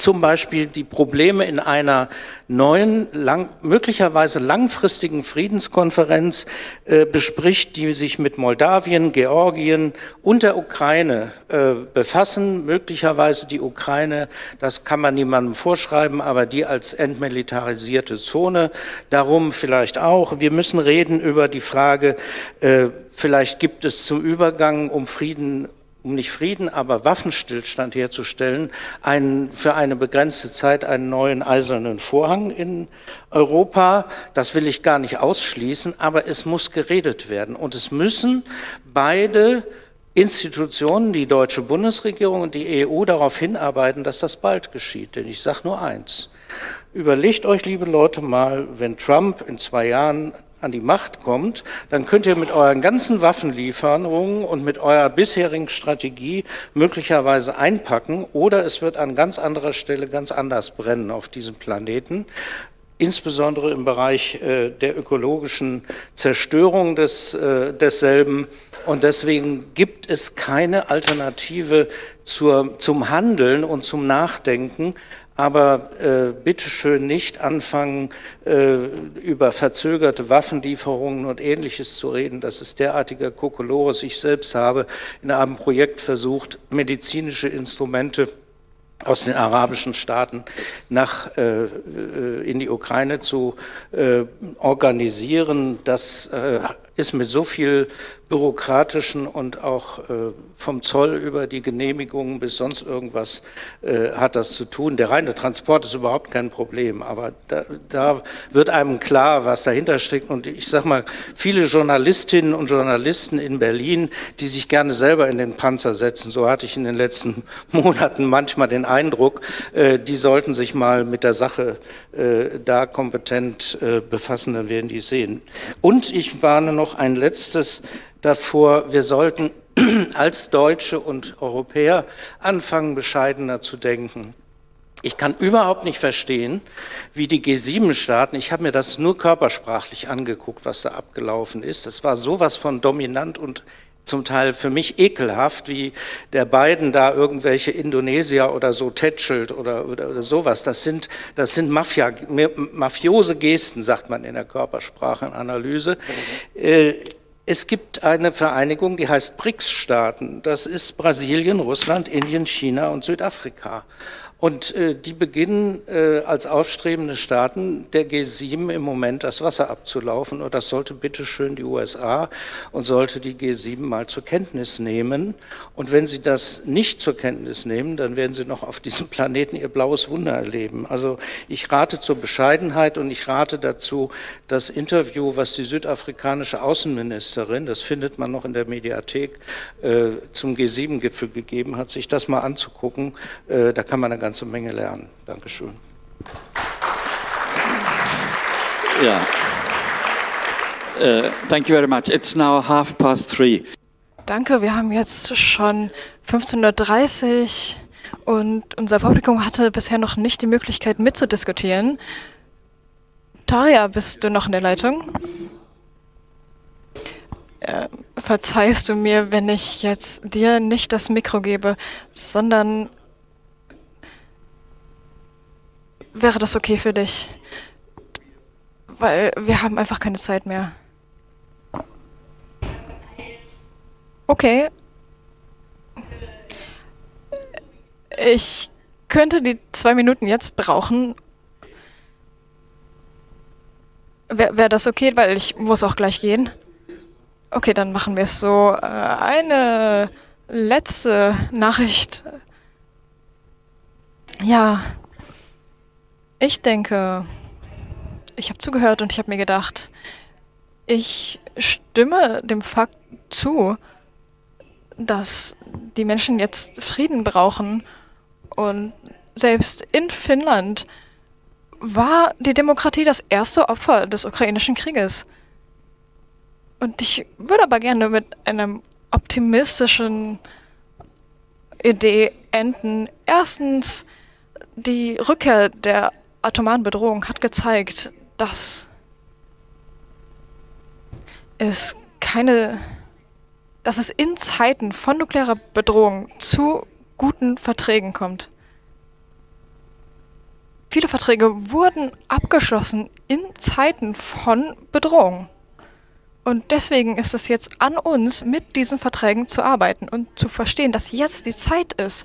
zum Beispiel die Probleme in einer neuen, lang, möglicherweise langfristigen Friedenskonferenz äh, bespricht, die sich mit Moldawien, Georgien und der Ukraine äh, befassen. Möglicherweise die Ukraine, das kann man niemandem vorschreiben, aber die als entmilitarisierte Zone. Darum vielleicht auch. Wir müssen reden über die Frage, äh, vielleicht gibt es zum Übergang um Frieden um nicht Frieden, aber Waffenstillstand herzustellen, einen, für eine begrenzte Zeit einen neuen eisernen Vorhang in Europa. Das will ich gar nicht ausschließen, aber es muss geredet werden. Und es müssen beide Institutionen, die deutsche Bundesregierung und die EU darauf hinarbeiten, dass das bald geschieht. Denn ich sage nur eins. Überlegt euch, liebe Leute, mal, wenn Trump in zwei Jahren an die Macht kommt, dann könnt ihr mit euren ganzen Waffenlieferungen und mit eurer bisherigen Strategie möglicherweise einpacken oder es wird an ganz anderer Stelle ganz anders brennen auf diesem Planeten insbesondere im Bereich äh, der ökologischen Zerstörung des, äh, desselben. Und deswegen gibt es keine Alternative zur, zum Handeln und zum Nachdenken, aber äh, bitteschön nicht anfangen, äh, über verzögerte Waffenlieferungen und Ähnliches zu reden. Das ist derartiger Kokolores. Ich selbst habe in einem Projekt versucht, medizinische Instrumente aus den arabischen Staaten nach, äh, äh in die Ukraine zu äh, organisieren. Das äh, ist mit so viel bürokratischen und auch äh, vom Zoll über die Genehmigungen bis sonst irgendwas äh, hat das zu tun. Der reine Transport ist überhaupt kein Problem, aber da, da wird einem klar, was dahinter steckt. Und ich sage mal, viele Journalistinnen und Journalisten in Berlin, die sich gerne selber in den Panzer setzen, so hatte ich in den letzten Monaten manchmal den Eindruck, äh, die sollten sich mal mit der Sache da kompetent befassen, dann werden die sehen. Und ich warne noch ein letztes davor, wir sollten als Deutsche und Europäer anfangen, bescheidener zu denken. Ich kann überhaupt nicht verstehen, wie die G7-Staaten, ich habe mir das nur körpersprachlich angeguckt, was da abgelaufen ist. Es war sowas von dominant und zum Teil für mich ekelhaft, wie der Biden da irgendwelche Indonesier oder so tätschelt oder, oder, oder sowas. Das sind, das sind Mafia, mafiose Gesten, sagt man in der Körpersprachenanalyse. Äh, es gibt eine Vereinigung, die heißt BRICS-Staaten. Das ist Brasilien, Russland, Indien, China und Südafrika. Und äh, die beginnen äh, als aufstrebende Staaten der G7 im Moment das Wasser abzulaufen. Und das sollte bitteschön die USA und sollte die G7 mal zur Kenntnis nehmen. Und wenn sie das nicht zur Kenntnis nehmen, dann werden sie noch auf diesem Planeten ihr blaues Wunder erleben. Also ich rate zur Bescheidenheit und ich rate dazu, das Interview, was die südafrikanische Außenministerin, das findet man noch in der Mediathek, äh, zum G7-Gipfel gegeben hat, sich das mal anzugucken. Äh, da kann man eine ganze Menge lernen. Dankeschön. Ja. Uh, thank you very much. It's now half past three. Danke, wir haben jetzt schon 15.30 Uhr und unser Publikum hatte bisher noch nicht die Möglichkeit mitzudiskutieren. Taria, bist du noch in der Leitung? Äh, verzeihst du mir, wenn ich jetzt dir nicht das Mikro gebe, sondern Wäre das okay für dich? Weil wir haben einfach keine Zeit mehr. Okay. Ich könnte die zwei Minuten jetzt brauchen. Wäre wär das okay? Weil ich muss auch gleich gehen. Okay, dann machen wir es so. Äh, eine letzte Nachricht. Ja, ich denke, ich habe zugehört und ich habe mir gedacht, ich stimme dem Fakt zu, dass die Menschen jetzt Frieden brauchen und selbst in Finnland war die Demokratie das erste Opfer des ukrainischen Krieges. Und ich würde aber gerne mit einem optimistischen Idee enden. Erstens, die Rückkehr der atomaren Bedrohung hat gezeigt, dass es keine, dass es in Zeiten von nuklearer Bedrohung zu guten Verträgen kommt. viele Verträge wurden abgeschlossen in Zeiten von Bedrohung. Und deswegen ist es jetzt an uns, mit diesen Verträgen zu arbeiten und zu verstehen, dass jetzt die Zeit ist,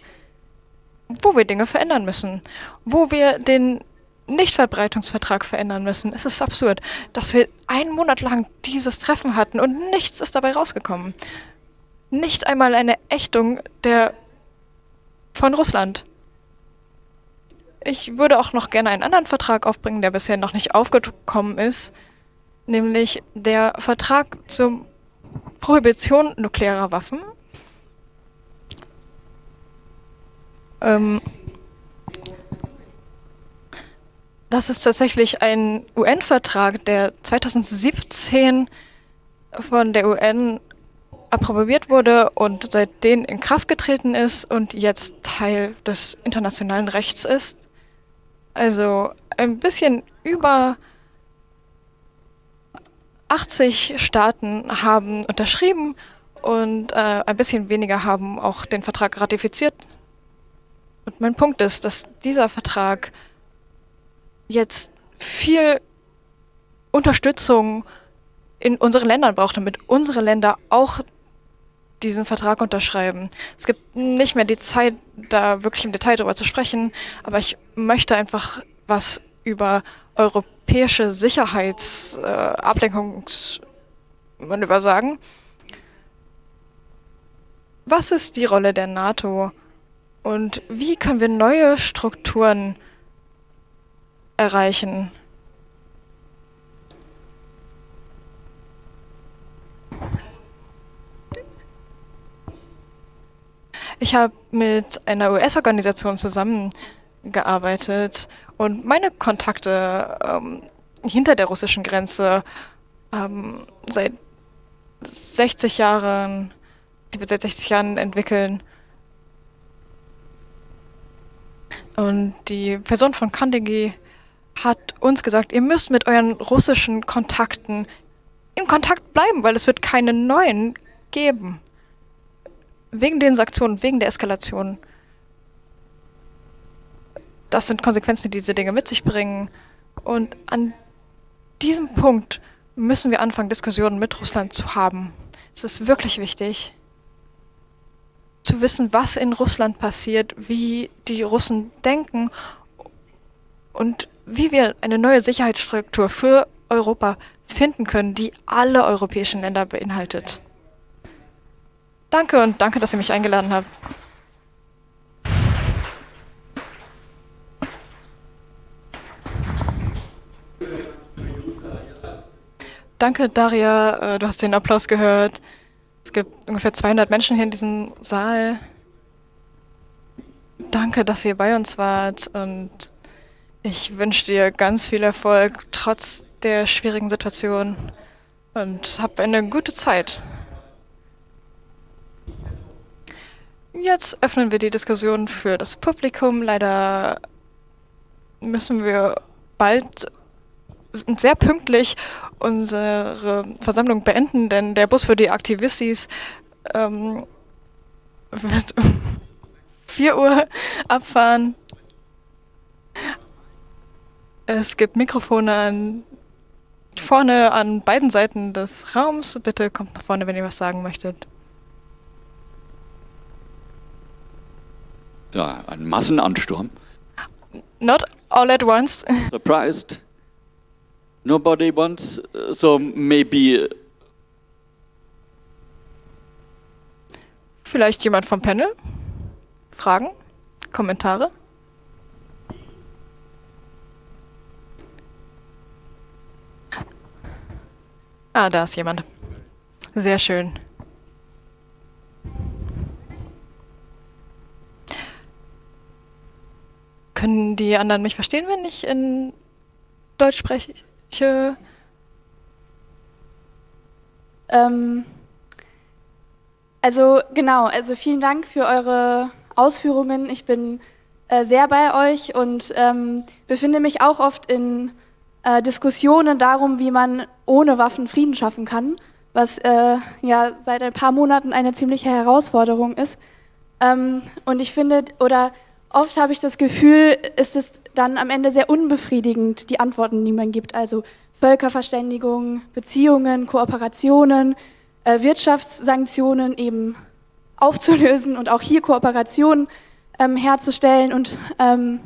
wo wir Dinge verändern müssen, wo wir den Nichtverbreitungsvertrag verändern müssen. Es ist absurd, dass wir einen Monat lang dieses Treffen hatten und nichts ist dabei rausgekommen. Nicht einmal eine Ächtung der von Russland. Ich würde auch noch gerne einen anderen Vertrag aufbringen, der bisher noch nicht aufgekommen ist, nämlich der Vertrag zur Prohibition nuklearer Waffen. Ähm, das ist tatsächlich ein UN-Vertrag, der 2017 von der UN approbiert wurde und seitdem in Kraft getreten ist und jetzt Teil des internationalen Rechts ist. Also ein bisschen über 80 Staaten haben unterschrieben und äh, ein bisschen weniger haben auch den Vertrag ratifiziert. Und mein Punkt ist, dass dieser Vertrag jetzt viel Unterstützung in unseren Ländern braucht, damit unsere Länder auch diesen Vertrag unterschreiben. Es gibt nicht mehr die Zeit, da wirklich im Detail darüber zu sprechen, aber ich möchte einfach was über europäische Sicherheitsablenkungsmanöver äh, sagen. Was ist die Rolle der NATO und wie können wir neue Strukturen erreichen? Ich habe mit einer US-Organisation zusammengearbeitet und meine Kontakte ähm, hinter der russischen Grenze ähm, seit 60 Jahren, die wir seit 60 Jahren entwickeln. Und die Person von Kandegi hat uns gesagt, ihr müsst mit euren russischen Kontakten in Kontakt bleiben, weil es wird keine neuen geben. Wegen den Sanktionen, wegen der Eskalation. Das sind Konsequenzen, die diese Dinge mit sich bringen. Und an diesem Punkt müssen wir anfangen, Diskussionen mit Russland zu haben. Es ist wirklich wichtig, zu wissen, was in Russland passiert, wie die Russen denken und wie wir eine neue Sicherheitsstruktur für Europa finden können, die alle europäischen Länder beinhaltet. Danke und danke, dass ihr mich eingeladen habt. Danke, Daria. Äh, du hast den Applaus gehört. Es gibt ungefähr 200 Menschen hier in diesem Saal. Danke, dass ihr bei uns wart und ich wünsche dir ganz viel Erfolg trotz der schwierigen Situation und hab eine gute Zeit. Jetzt öffnen wir die Diskussion für das Publikum. Leider müssen wir bald sehr pünktlich unsere Versammlung beenden, denn der Bus für die Aktivistis ähm, wird um 4 Uhr abfahren. Es gibt Mikrofone an, vorne an beiden Seiten des Raums. Bitte kommt nach vorne, wenn ihr was sagen möchtet. Ja, ein Massenansturm. Not all at once. Surprised. Nobody wants, so maybe. Vielleicht jemand vom Panel? Fragen? Kommentare? Ah, da ist jemand. Sehr schön. Können die anderen mich verstehen, wenn ich in Deutsch spreche? Ähm, also genau, also vielen Dank für eure Ausführungen. Ich bin äh, sehr bei euch und ähm, befinde mich auch oft in äh, Diskussionen darum, wie man ohne Waffen Frieden schaffen kann, was äh, ja seit ein paar Monaten eine ziemliche Herausforderung ist. Ähm, und ich finde, oder oft habe ich das Gefühl, ist es dann am Ende sehr unbefriedigend, die Antworten, die man gibt. Also Völkerverständigung, Beziehungen, Kooperationen, äh, Wirtschaftssanktionen eben aufzulösen und auch hier Kooperationen ähm, herzustellen. Und ähm,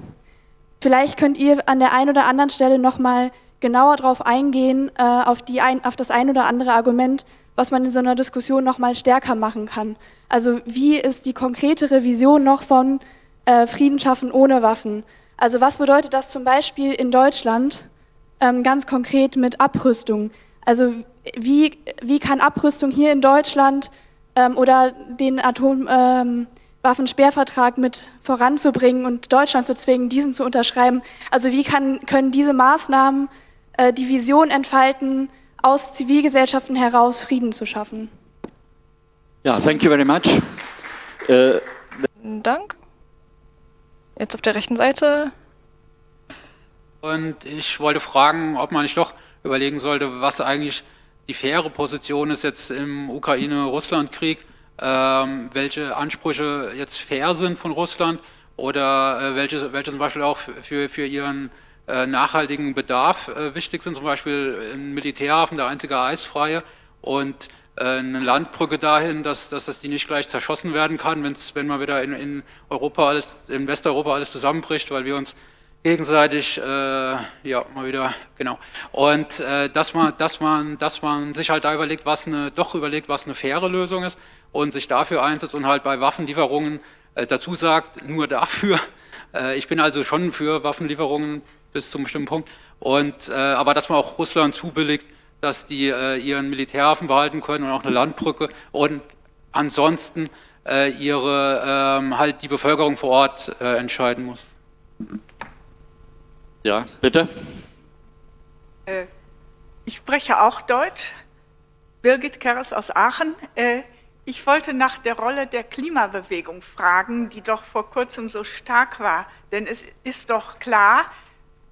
vielleicht könnt ihr an der einen oder anderen Stelle nochmal genauer darauf eingehen, äh, auf, die ein, auf das ein oder andere Argument, was man in so einer Diskussion nochmal stärker machen kann. Also wie ist die konkretere Vision noch von äh, Frieden schaffen ohne Waffen? Also was bedeutet das zum Beispiel in Deutschland ähm, ganz konkret mit Abrüstung? Also wie, wie kann Abrüstung hier in Deutschland ähm, oder den Atomwaffensperrvertrag ähm, mit voranzubringen und Deutschland zu zwingen, diesen zu unterschreiben? Also wie kann, können diese Maßnahmen äh, die Vision entfalten, aus Zivilgesellschaften heraus Frieden zu schaffen. Ja, thank you very much. Äh, Dank. Jetzt auf der rechten Seite. Und ich wollte fragen, ob man nicht doch überlegen sollte, was eigentlich die faire Position ist jetzt im Ukraine-Russland-Krieg, welche Ansprüche jetzt fair sind von Russland oder äh, welche, welche zum Beispiel auch für, für ihren äh, nachhaltigen Bedarf äh, wichtig sind, zum Beispiel ein Militärhafen, der einzige eisfreie und eine Landbrücke dahin, dass, dass das die nicht gleich zerschossen werden kann, wenn's, wenn mal wieder in, in Europa alles, in Westeuropa alles zusammenbricht, weil wir uns gegenseitig, äh, ja, mal wieder, genau. Und äh, dass, man, dass, man, dass man sich halt da überlegt, was eine, doch überlegt, was eine faire Lösung ist und sich dafür einsetzt und halt bei Waffenlieferungen äh, dazu sagt, nur dafür. Äh, ich bin also schon für Waffenlieferungen bis zu einem bestimmten Punkt. Und, äh, aber dass man auch Russland zubilligt, dass die äh, ihren Militärhafen behalten können und auch eine Landbrücke und ansonsten äh, ihre, ähm, halt die Bevölkerung vor Ort äh, entscheiden muss. Ja, bitte. Äh, ich spreche auch Deutsch. Birgit Keres aus Aachen. Ich wollte nach der Rolle der Klimabewegung fragen, die doch vor kurzem so stark war. Denn es ist doch klar,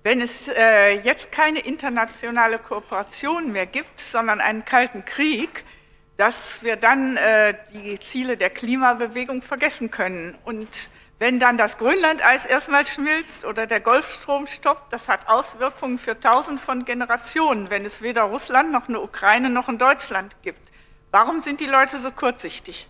wenn es äh, jetzt keine internationale Kooperation mehr gibt, sondern einen kalten Krieg, dass wir dann äh, die Ziele der Klimabewegung vergessen können. Und wenn dann das Grönlandeis erstmal schmilzt oder der Golfstrom stoppt, das hat Auswirkungen für tausend von Generationen, wenn es weder Russland noch eine Ukraine noch ein Deutschland gibt. Warum sind die Leute so kurzsichtig?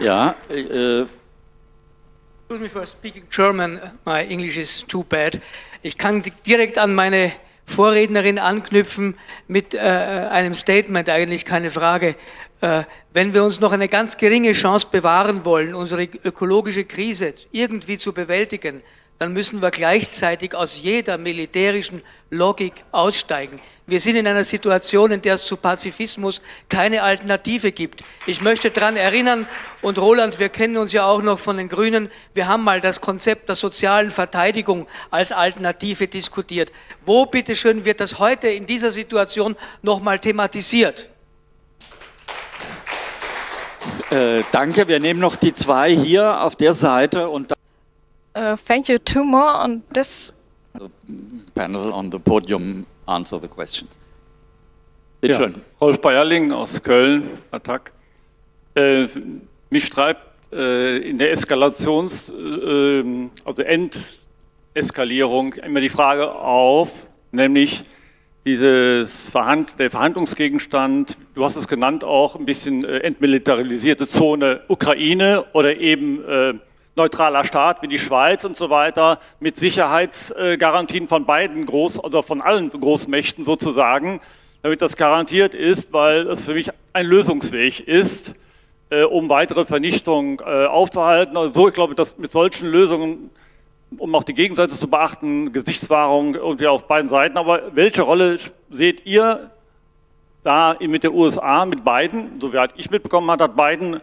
Ja, äh, Excuse me for speaking German, my English is too bad. Ich kann direkt an meine Vorrednerin anknüpfen mit äh, einem Statement, eigentlich keine Frage. Äh, wenn wir uns noch eine ganz geringe Chance bewahren wollen, unsere ökologische Krise irgendwie zu bewältigen, dann müssen wir gleichzeitig aus jeder militärischen Logik aussteigen. Wir sind in einer Situation, in der es zu Pazifismus keine Alternative gibt. Ich möchte daran erinnern, und Roland, wir kennen uns ja auch noch von den Grünen, wir haben mal das Konzept der sozialen Verteidigung als Alternative diskutiert. Wo, bitteschön, wird das heute in dieser Situation nochmal thematisiert? Äh, danke, wir nehmen noch die zwei hier auf der Seite und Uh, thank you. Two more on this. The panel on the podium answer the questions. Bitte ja, schön. Rolf Bayerling aus Köln, Attac. Äh, mich treibt äh, in der Eskalations-, äh, also Endeskalierung immer die Frage auf, nämlich dieses Verhand der Verhandlungsgegenstand, du hast es genannt auch, ein bisschen äh, entmilitarisierte Zone Ukraine oder eben äh, neutraler Staat wie die Schweiz und so weiter mit Sicherheitsgarantien von beiden Groß- oder von allen Großmächten sozusagen, damit das garantiert ist, weil es für mich ein Lösungsweg ist, äh, um weitere Vernichtung äh, aufzuhalten. Also ich glaube, dass mit solchen Lösungen, um auch die Gegenseite zu beachten, Gesichtswahrung irgendwie auf beiden Seiten, aber welche Rolle seht ihr da mit der USA, mit Biden, so wie ich mitbekommen habe, hat Biden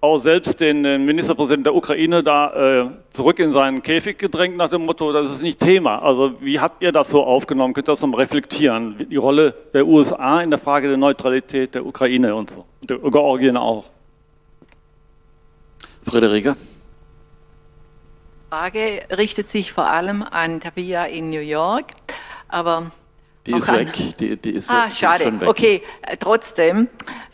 auch selbst den Ministerpräsidenten der Ukraine da äh, zurück in seinen Käfig gedrängt nach dem Motto, das ist nicht Thema. Also wie habt ihr das so aufgenommen? Könnt ihr das nochmal reflektieren? Die Rolle der USA in der Frage der Neutralität der Ukraine und so. Und der Georgien auch. Friederike? Die Frage richtet sich vor allem an Tabia in New York, aber die ist weg. Die, die ist ah, schade. Schon weg. Okay, äh, trotzdem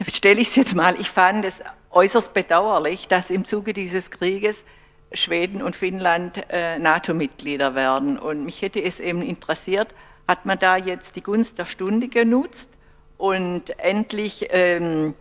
stelle ich es jetzt mal. Ich fand es äußerst bedauerlich, dass im Zuge dieses Krieges Schweden und Finnland äh, NATO-Mitglieder werden. Und mich hätte es eben interessiert, hat man da jetzt die Gunst der Stunde genutzt und endlich ähm,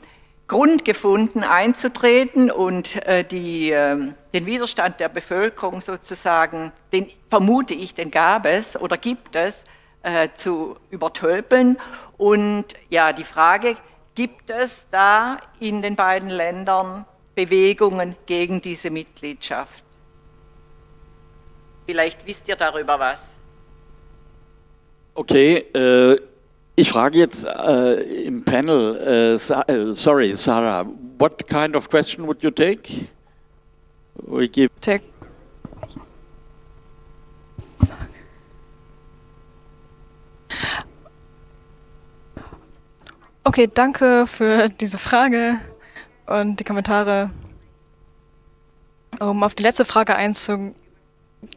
Grund gefunden, einzutreten und äh, die, äh, den Widerstand der Bevölkerung sozusagen, den vermute ich, den gab es oder gibt es, äh, zu übertölpeln. Und ja, die Frage, gibt es da in den beiden Ländern Bewegungen gegen diese Mitgliedschaft? Vielleicht wisst ihr darüber was. Okay, äh, ich frage jetzt äh, im Panel, äh, Sa äh, sorry, Sarah, what kind of question would you take? We give take. Okay, danke für diese Frage und die Kommentare. Um auf die letzte Frage einzugehen,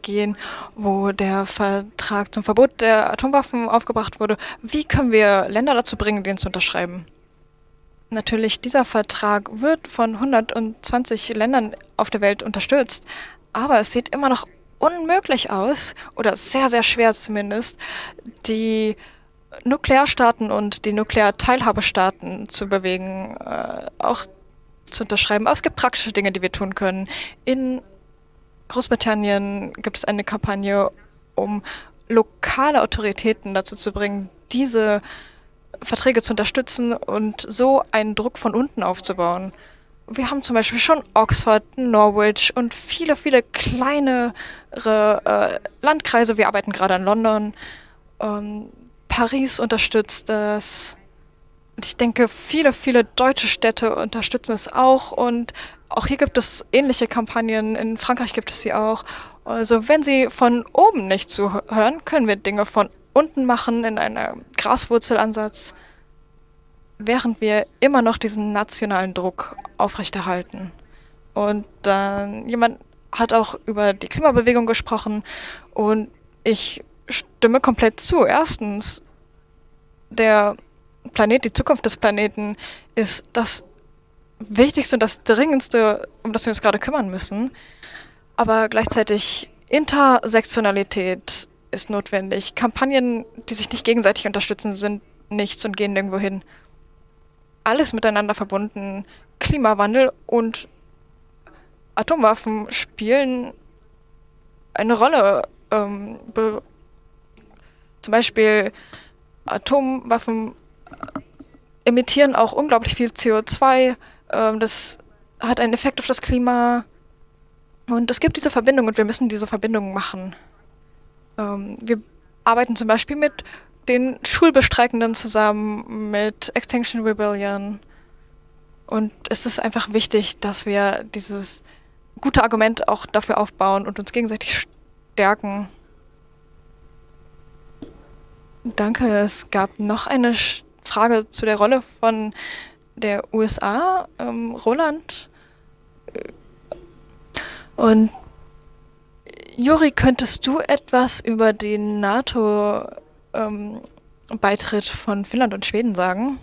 gehen, wo der Vertrag zum Verbot der Atomwaffen aufgebracht wurde. Wie können wir Länder dazu bringen, den zu unterschreiben? Natürlich, dieser Vertrag wird von 120 Ländern auf der Welt unterstützt, aber es sieht immer noch unmöglich aus, oder sehr, sehr schwer zumindest, die Nuklearstaaten und die Nuklearteilhabestaaten zu bewegen, äh, auch zu unterschreiben. Aber es gibt praktische Dinge, die wir tun können. In Großbritannien gibt es eine Kampagne, um lokale Autoritäten dazu zu bringen, diese Verträge zu unterstützen und so einen Druck von unten aufzubauen. Wir haben zum Beispiel schon Oxford, Norwich und viele, viele kleinere äh, Landkreise. Wir arbeiten gerade an London. Ähm, Paris unterstützt das. Und ich denke, viele, viele deutsche Städte unterstützen es auch. Und auch hier gibt es ähnliche Kampagnen, in Frankreich gibt es sie auch. Also wenn sie von oben nicht zuhören, können wir Dinge von unten machen in einem Graswurzelansatz, während wir immer noch diesen nationalen Druck aufrechterhalten. Und dann jemand hat auch über die Klimabewegung gesprochen und ich stimme komplett zu. Erstens, der Planet, die Zukunft des Planeten ist das Wichtigste und das Dringendste, um das wir uns gerade kümmern müssen. Aber gleichzeitig Intersektionalität ist notwendig. Kampagnen, die sich nicht gegenseitig unterstützen, sind nichts und gehen nirgendwo hin. Alles miteinander verbunden. Klimawandel und Atomwaffen spielen eine Rolle. Ähm, zum Beispiel Atomwaffen emittieren auch unglaublich viel CO2 ähm, das hat einen Effekt auf das Klima. Und es gibt diese Verbindung und wir müssen diese Verbindung machen. Ähm, wir arbeiten zum Beispiel mit den Schulbestreikenden zusammen, mit Extinction Rebellion. Und es ist einfach wichtig, dass wir dieses gute Argument auch dafür aufbauen und uns gegenseitig stärken. Danke. Es gab noch eine Frage zu der Rolle von der USA, ähm, Roland. Und Juri, könntest du etwas über den NATO-Beitritt ähm, von Finnland und Schweden sagen?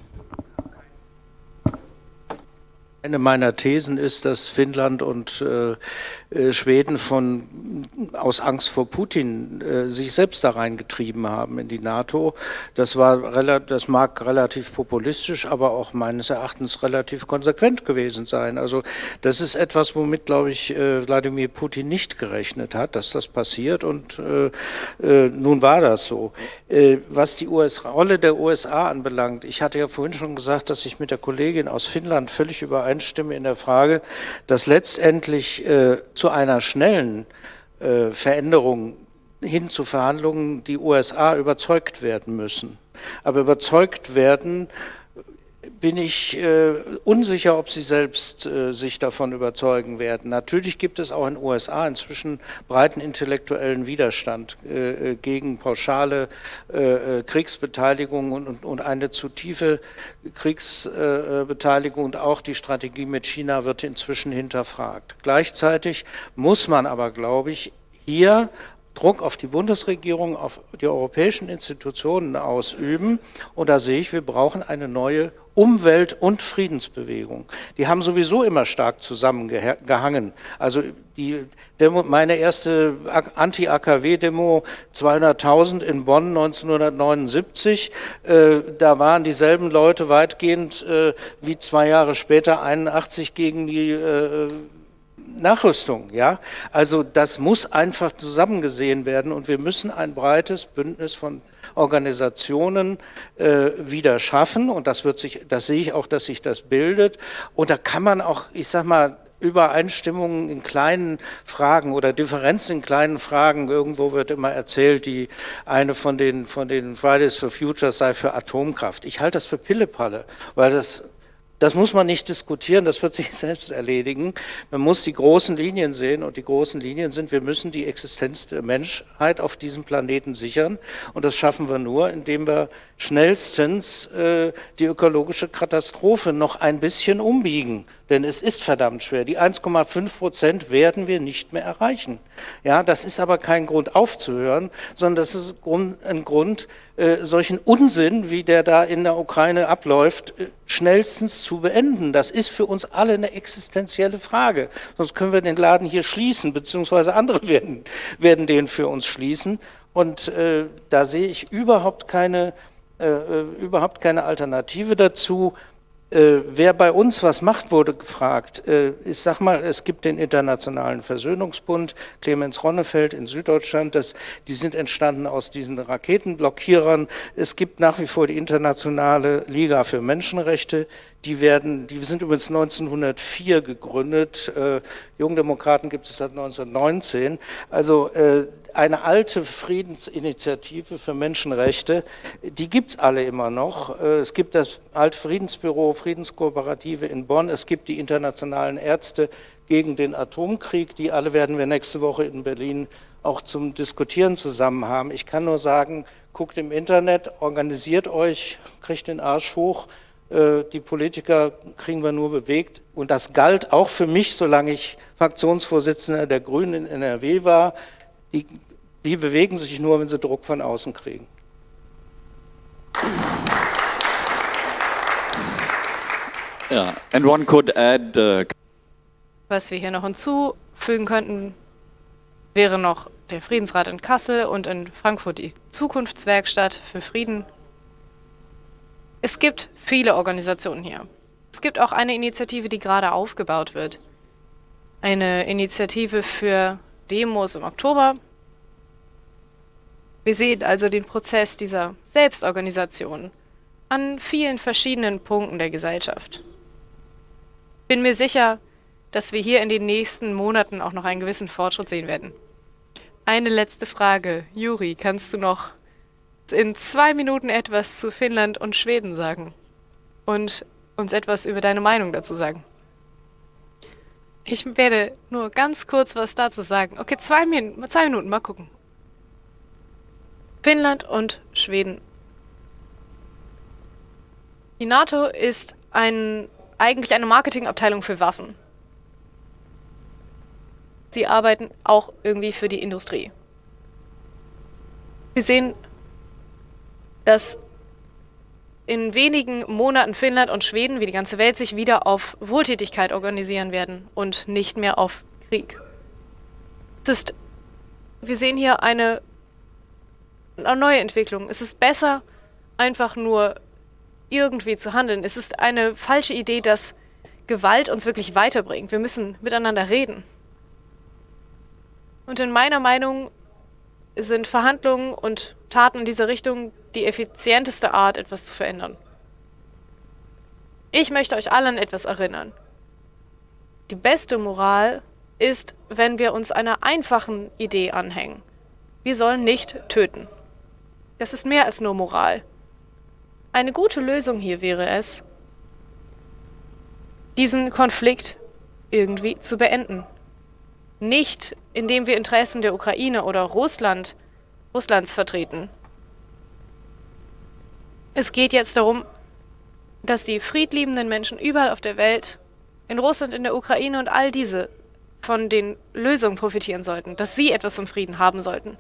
Eine meiner Thesen ist, dass Finnland und äh, äh, Schweden von, aus Angst vor Putin äh, sich selbst da reingetrieben haben in die NATO. Das, war, das mag relativ populistisch, aber auch meines Erachtens relativ konsequent gewesen sein. Also das ist etwas, womit, glaube ich, äh, Wladimir Putin nicht gerechnet hat, dass das passiert und äh, äh, nun war das so. was die US Rolle der USA anbelangt, ich hatte ja vorhin schon gesagt, dass ich mit der Kollegin aus Finnland völlig übereinstimme in der Frage, dass letztendlich zu einer schnellen äh, Veränderung hin zu Verhandlungen die USA überzeugt werden müssen. Aber überzeugt werden bin ich äh, unsicher, ob sie selbst äh, sich davon überzeugen werden. Natürlich gibt es auch in den USA inzwischen breiten intellektuellen Widerstand äh, äh gegen pauschale äh, äh, Kriegsbeteiligung und, und, und, eine zu tiefe Kriegsbeteiligung und auch die Strategie mit China wird inzwischen hinterfragt. Gleichzeitig muss man aber, glaube ich, hier Druck auf die Bundesregierung, auf die europäischen Institutionen ausüben. Und da sehe ich, wir brauchen eine neue Umwelt- und Friedensbewegung. Die haben sowieso immer stark zusammengehangen. Also die Demo, meine erste Anti-AKW-Demo 200.000 in Bonn 1979, äh, da waren dieselben Leute weitgehend äh, wie zwei Jahre später 81 gegen die äh, Nachrüstung, ja. Also das muss einfach zusammengesehen werden und wir müssen ein breites Bündnis von Organisationen äh, wieder schaffen und das wird sich, das sehe ich auch, dass sich das bildet und da kann man auch, ich sag mal, Übereinstimmungen in kleinen Fragen oder Differenzen in kleinen Fragen. Irgendwo wird immer erzählt, die eine von den, von den Fridays for Futures sei für Atomkraft. Ich halte das für Pillepalle, weil das das muss man nicht diskutieren, das wird sich selbst erledigen. Man muss die großen Linien sehen und die großen Linien sind, wir müssen die Existenz der Menschheit auf diesem Planeten sichern und das schaffen wir nur, indem wir schnellstens äh, die ökologische Katastrophe noch ein bisschen umbiegen. Denn es ist verdammt schwer. Die 1,5 Prozent werden wir nicht mehr erreichen. Ja, das ist aber kein Grund aufzuhören, sondern das ist ein Grund, äh, solchen Unsinn, wie der da in der Ukraine abläuft, äh, schnellstens zu beenden. Das ist für uns alle eine existenzielle Frage. Sonst können wir den Laden hier schließen, beziehungsweise andere werden, werden den für uns schließen. Und äh, da sehe ich überhaupt keine, äh, äh überhaupt keine Alternative dazu. Äh, wer bei uns was macht, wurde gefragt. Äh, ich sag mal, es gibt den Internationalen Versöhnungsbund, Clemens Ronnefeld in Süddeutschland, das, die sind entstanden aus diesen Raketenblockierern. Es gibt nach wie vor die Internationale Liga für Menschenrechte, die werden, die sind übrigens 1904 gegründet, äh, Jungdemokraten gibt es seit 1919. Also äh, eine alte Friedensinitiative für Menschenrechte, die gibt es alle immer noch. Äh, es gibt das alte Friedensbüro, Friedenskooperative in Bonn, es gibt die internationalen Ärzte gegen den Atomkrieg, die alle werden wir nächste Woche in Berlin auch zum Diskutieren zusammen haben. Ich kann nur sagen, guckt im Internet, organisiert euch, kriegt den Arsch hoch, die Politiker kriegen wir nur bewegt. Und das galt auch für mich, solange ich Fraktionsvorsitzender der Grünen in NRW war. Die die bewegen sich nur, wenn sie Druck von außen kriegen. Ja, and one could add. Uh Was wir hier noch hinzufügen könnten, wäre noch der Friedensrat in Kassel und in Frankfurt die Zukunftswerkstatt für Frieden. Es gibt viele Organisationen hier. Es gibt auch eine Initiative, die gerade aufgebaut wird. Eine Initiative für Demos im Oktober, wir sehen also den Prozess dieser Selbstorganisation an vielen verschiedenen Punkten der Gesellschaft. Bin mir sicher, dass wir hier in den nächsten Monaten auch noch einen gewissen Fortschritt sehen werden. Eine letzte Frage. Juri, kannst du noch in zwei Minuten etwas zu Finnland und Schweden sagen? Und uns etwas über deine Meinung dazu sagen? Ich werde nur ganz kurz was dazu sagen. Okay, zwei, Min zwei Minuten, mal gucken. Finnland und Schweden. Die NATO ist ein, eigentlich eine Marketingabteilung für Waffen. Sie arbeiten auch irgendwie für die Industrie. Wir sehen, dass in wenigen Monaten Finnland und Schweden, wie die ganze Welt, sich wieder auf Wohltätigkeit organisieren werden und nicht mehr auf Krieg. Es ist, wir sehen hier eine eine neue Entwicklung. Es ist besser, einfach nur irgendwie zu handeln. Es ist eine falsche Idee, dass Gewalt uns wirklich weiterbringt. Wir müssen miteinander reden. Und in meiner Meinung sind Verhandlungen und Taten in dieser Richtung die effizienteste Art, etwas zu verändern. Ich möchte euch alle an etwas erinnern. Die beste Moral ist, wenn wir uns einer einfachen Idee anhängen. Wir sollen nicht töten. Das ist mehr als nur Moral. Eine gute Lösung hier wäre es, diesen Konflikt irgendwie zu beenden. Nicht, indem wir Interessen der Ukraine oder Russland, Russlands vertreten. Es geht jetzt darum, dass die friedliebenden Menschen überall auf der Welt, in Russland, in der Ukraine und all diese, von den Lösungen profitieren sollten, dass sie etwas zum Frieden haben sollten.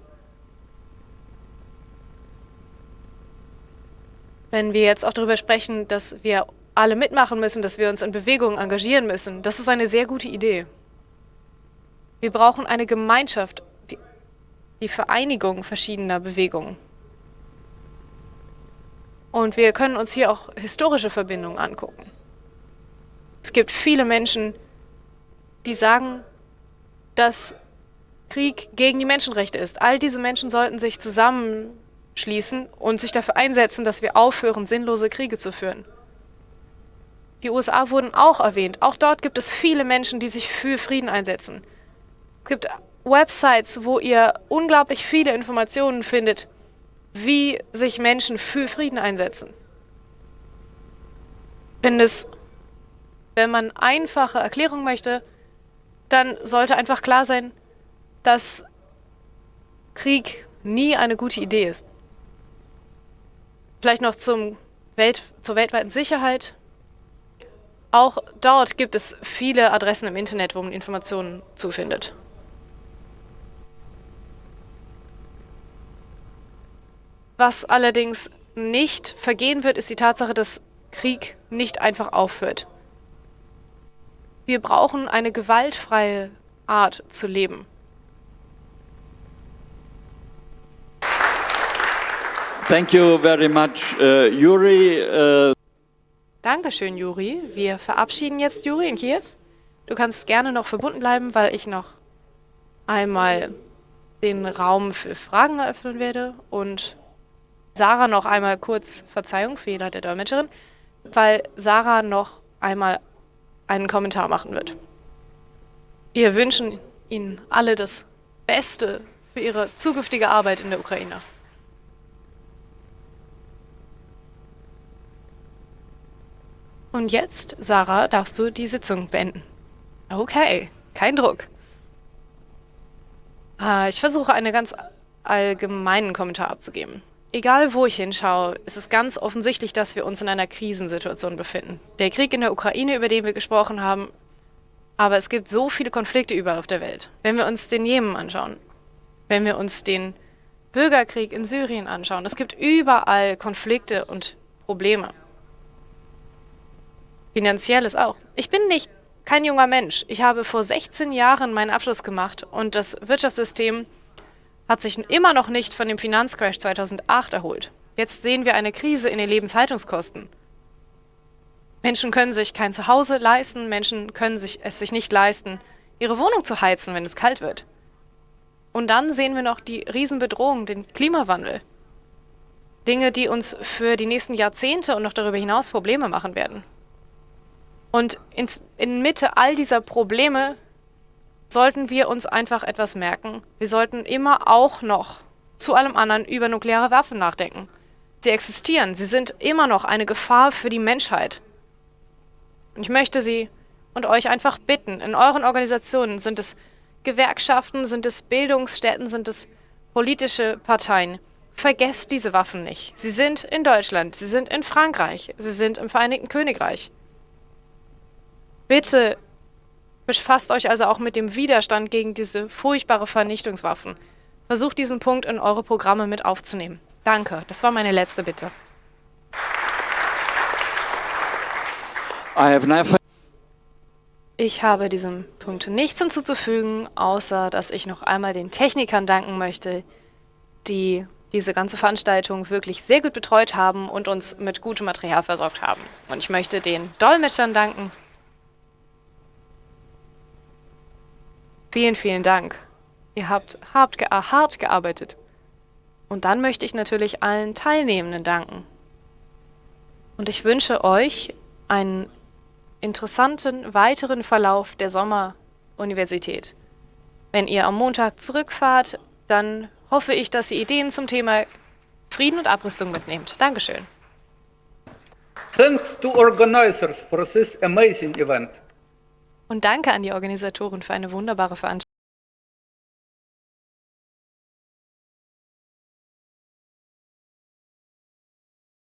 Wenn wir jetzt auch darüber sprechen, dass wir alle mitmachen müssen, dass wir uns in Bewegungen engagieren müssen, das ist eine sehr gute Idee. Wir brauchen eine Gemeinschaft, die, die Vereinigung verschiedener Bewegungen. Und wir können uns hier auch historische Verbindungen angucken. Es gibt viele Menschen, die sagen, dass Krieg gegen die Menschenrechte ist. All diese Menschen sollten sich zusammenschließen und sich dafür einsetzen, dass wir aufhören, sinnlose Kriege zu führen. Die USA wurden auch erwähnt. Auch dort gibt es viele Menschen, die sich für Frieden einsetzen. Es gibt Websites, wo ihr unglaublich viele Informationen findet, wie sich Menschen für Frieden einsetzen. Finde es, wenn man einfache Erklärungen möchte, dann sollte einfach klar sein, dass Krieg nie eine gute Idee ist. Vielleicht noch zum Welt, zur weltweiten Sicherheit. Auch dort gibt es viele Adressen im Internet, wo man Informationen zufindet. Was allerdings nicht vergehen wird, ist die Tatsache, dass Krieg nicht einfach aufhört. Wir brauchen eine gewaltfreie Art zu leben. Thank you very much, uh, Yuri. Uh Dankeschön, Juri. Wir verabschieden jetzt Juri in Kiew. Du kannst gerne noch verbunden bleiben, weil ich noch einmal den Raum für Fragen eröffnen werde und Sarah noch einmal kurz, Verzeihung, Fehler der Dolmetscherin, weil Sarah noch einmal einen Kommentar machen wird. Wir wünschen Ihnen alle das Beste für Ihre zukünftige Arbeit in der Ukraine. Und jetzt, Sarah, darfst du die Sitzung beenden. Okay, kein Druck. Äh, ich versuche einen ganz allgemeinen Kommentar abzugeben. Egal wo ich hinschaue, ist es ganz offensichtlich, dass wir uns in einer Krisensituation befinden. Der Krieg in der Ukraine, über den wir gesprochen haben, aber es gibt so viele Konflikte überall auf der Welt. Wenn wir uns den Jemen anschauen, wenn wir uns den Bürgerkrieg in Syrien anschauen, es gibt überall Konflikte und Probleme. Finanzielles auch. Ich bin nicht kein junger Mensch. Ich habe vor 16 Jahren meinen Abschluss gemacht und das Wirtschaftssystem hat sich immer noch nicht von dem Finanzcrash 2008 erholt. Jetzt sehen wir eine Krise in den Lebenshaltungskosten. Menschen können sich kein Zuhause leisten, Menschen können sich, es sich nicht leisten, ihre Wohnung zu heizen, wenn es kalt wird. Und dann sehen wir noch die Riesenbedrohung, den Klimawandel. Dinge, die uns für die nächsten Jahrzehnte und noch darüber hinaus Probleme machen werden. Und ins, in Mitte all dieser Probleme sollten wir uns einfach etwas merken. Wir sollten immer auch noch zu allem anderen über nukleare Waffen nachdenken. Sie existieren, sie sind immer noch eine Gefahr für die Menschheit. Und ich möchte Sie und euch einfach bitten, in euren Organisationen sind es Gewerkschaften, sind es Bildungsstätten, sind es politische Parteien. Vergesst diese Waffen nicht. Sie sind in Deutschland, sie sind in Frankreich, sie sind im Vereinigten Königreich. Bitte befasst euch also auch mit dem Widerstand gegen diese furchtbare Vernichtungswaffen. Versucht diesen Punkt in eure Programme mit aufzunehmen. Danke, das war meine letzte Bitte. Ich habe diesem Punkt nichts hinzuzufügen, außer dass ich noch einmal den Technikern danken möchte, die diese ganze Veranstaltung wirklich sehr gut betreut haben und uns mit gutem Material versorgt haben. Und ich möchte den Dolmetschern danken, Vielen, vielen Dank. Ihr habt hart, ge hart gearbeitet. Und dann möchte ich natürlich allen Teilnehmenden danken. Und ich wünsche euch einen interessanten weiteren Verlauf der Sommeruniversität. Wenn ihr am Montag zurückfahrt, dann hoffe ich, dass ihr Ideen zum Thema Frieden und Abrüstung mitnehmt. Dankeschön. Thanks to organizers for this amazing event. Und danke an die Organisatoren für eine wunderbare Veranstaltung.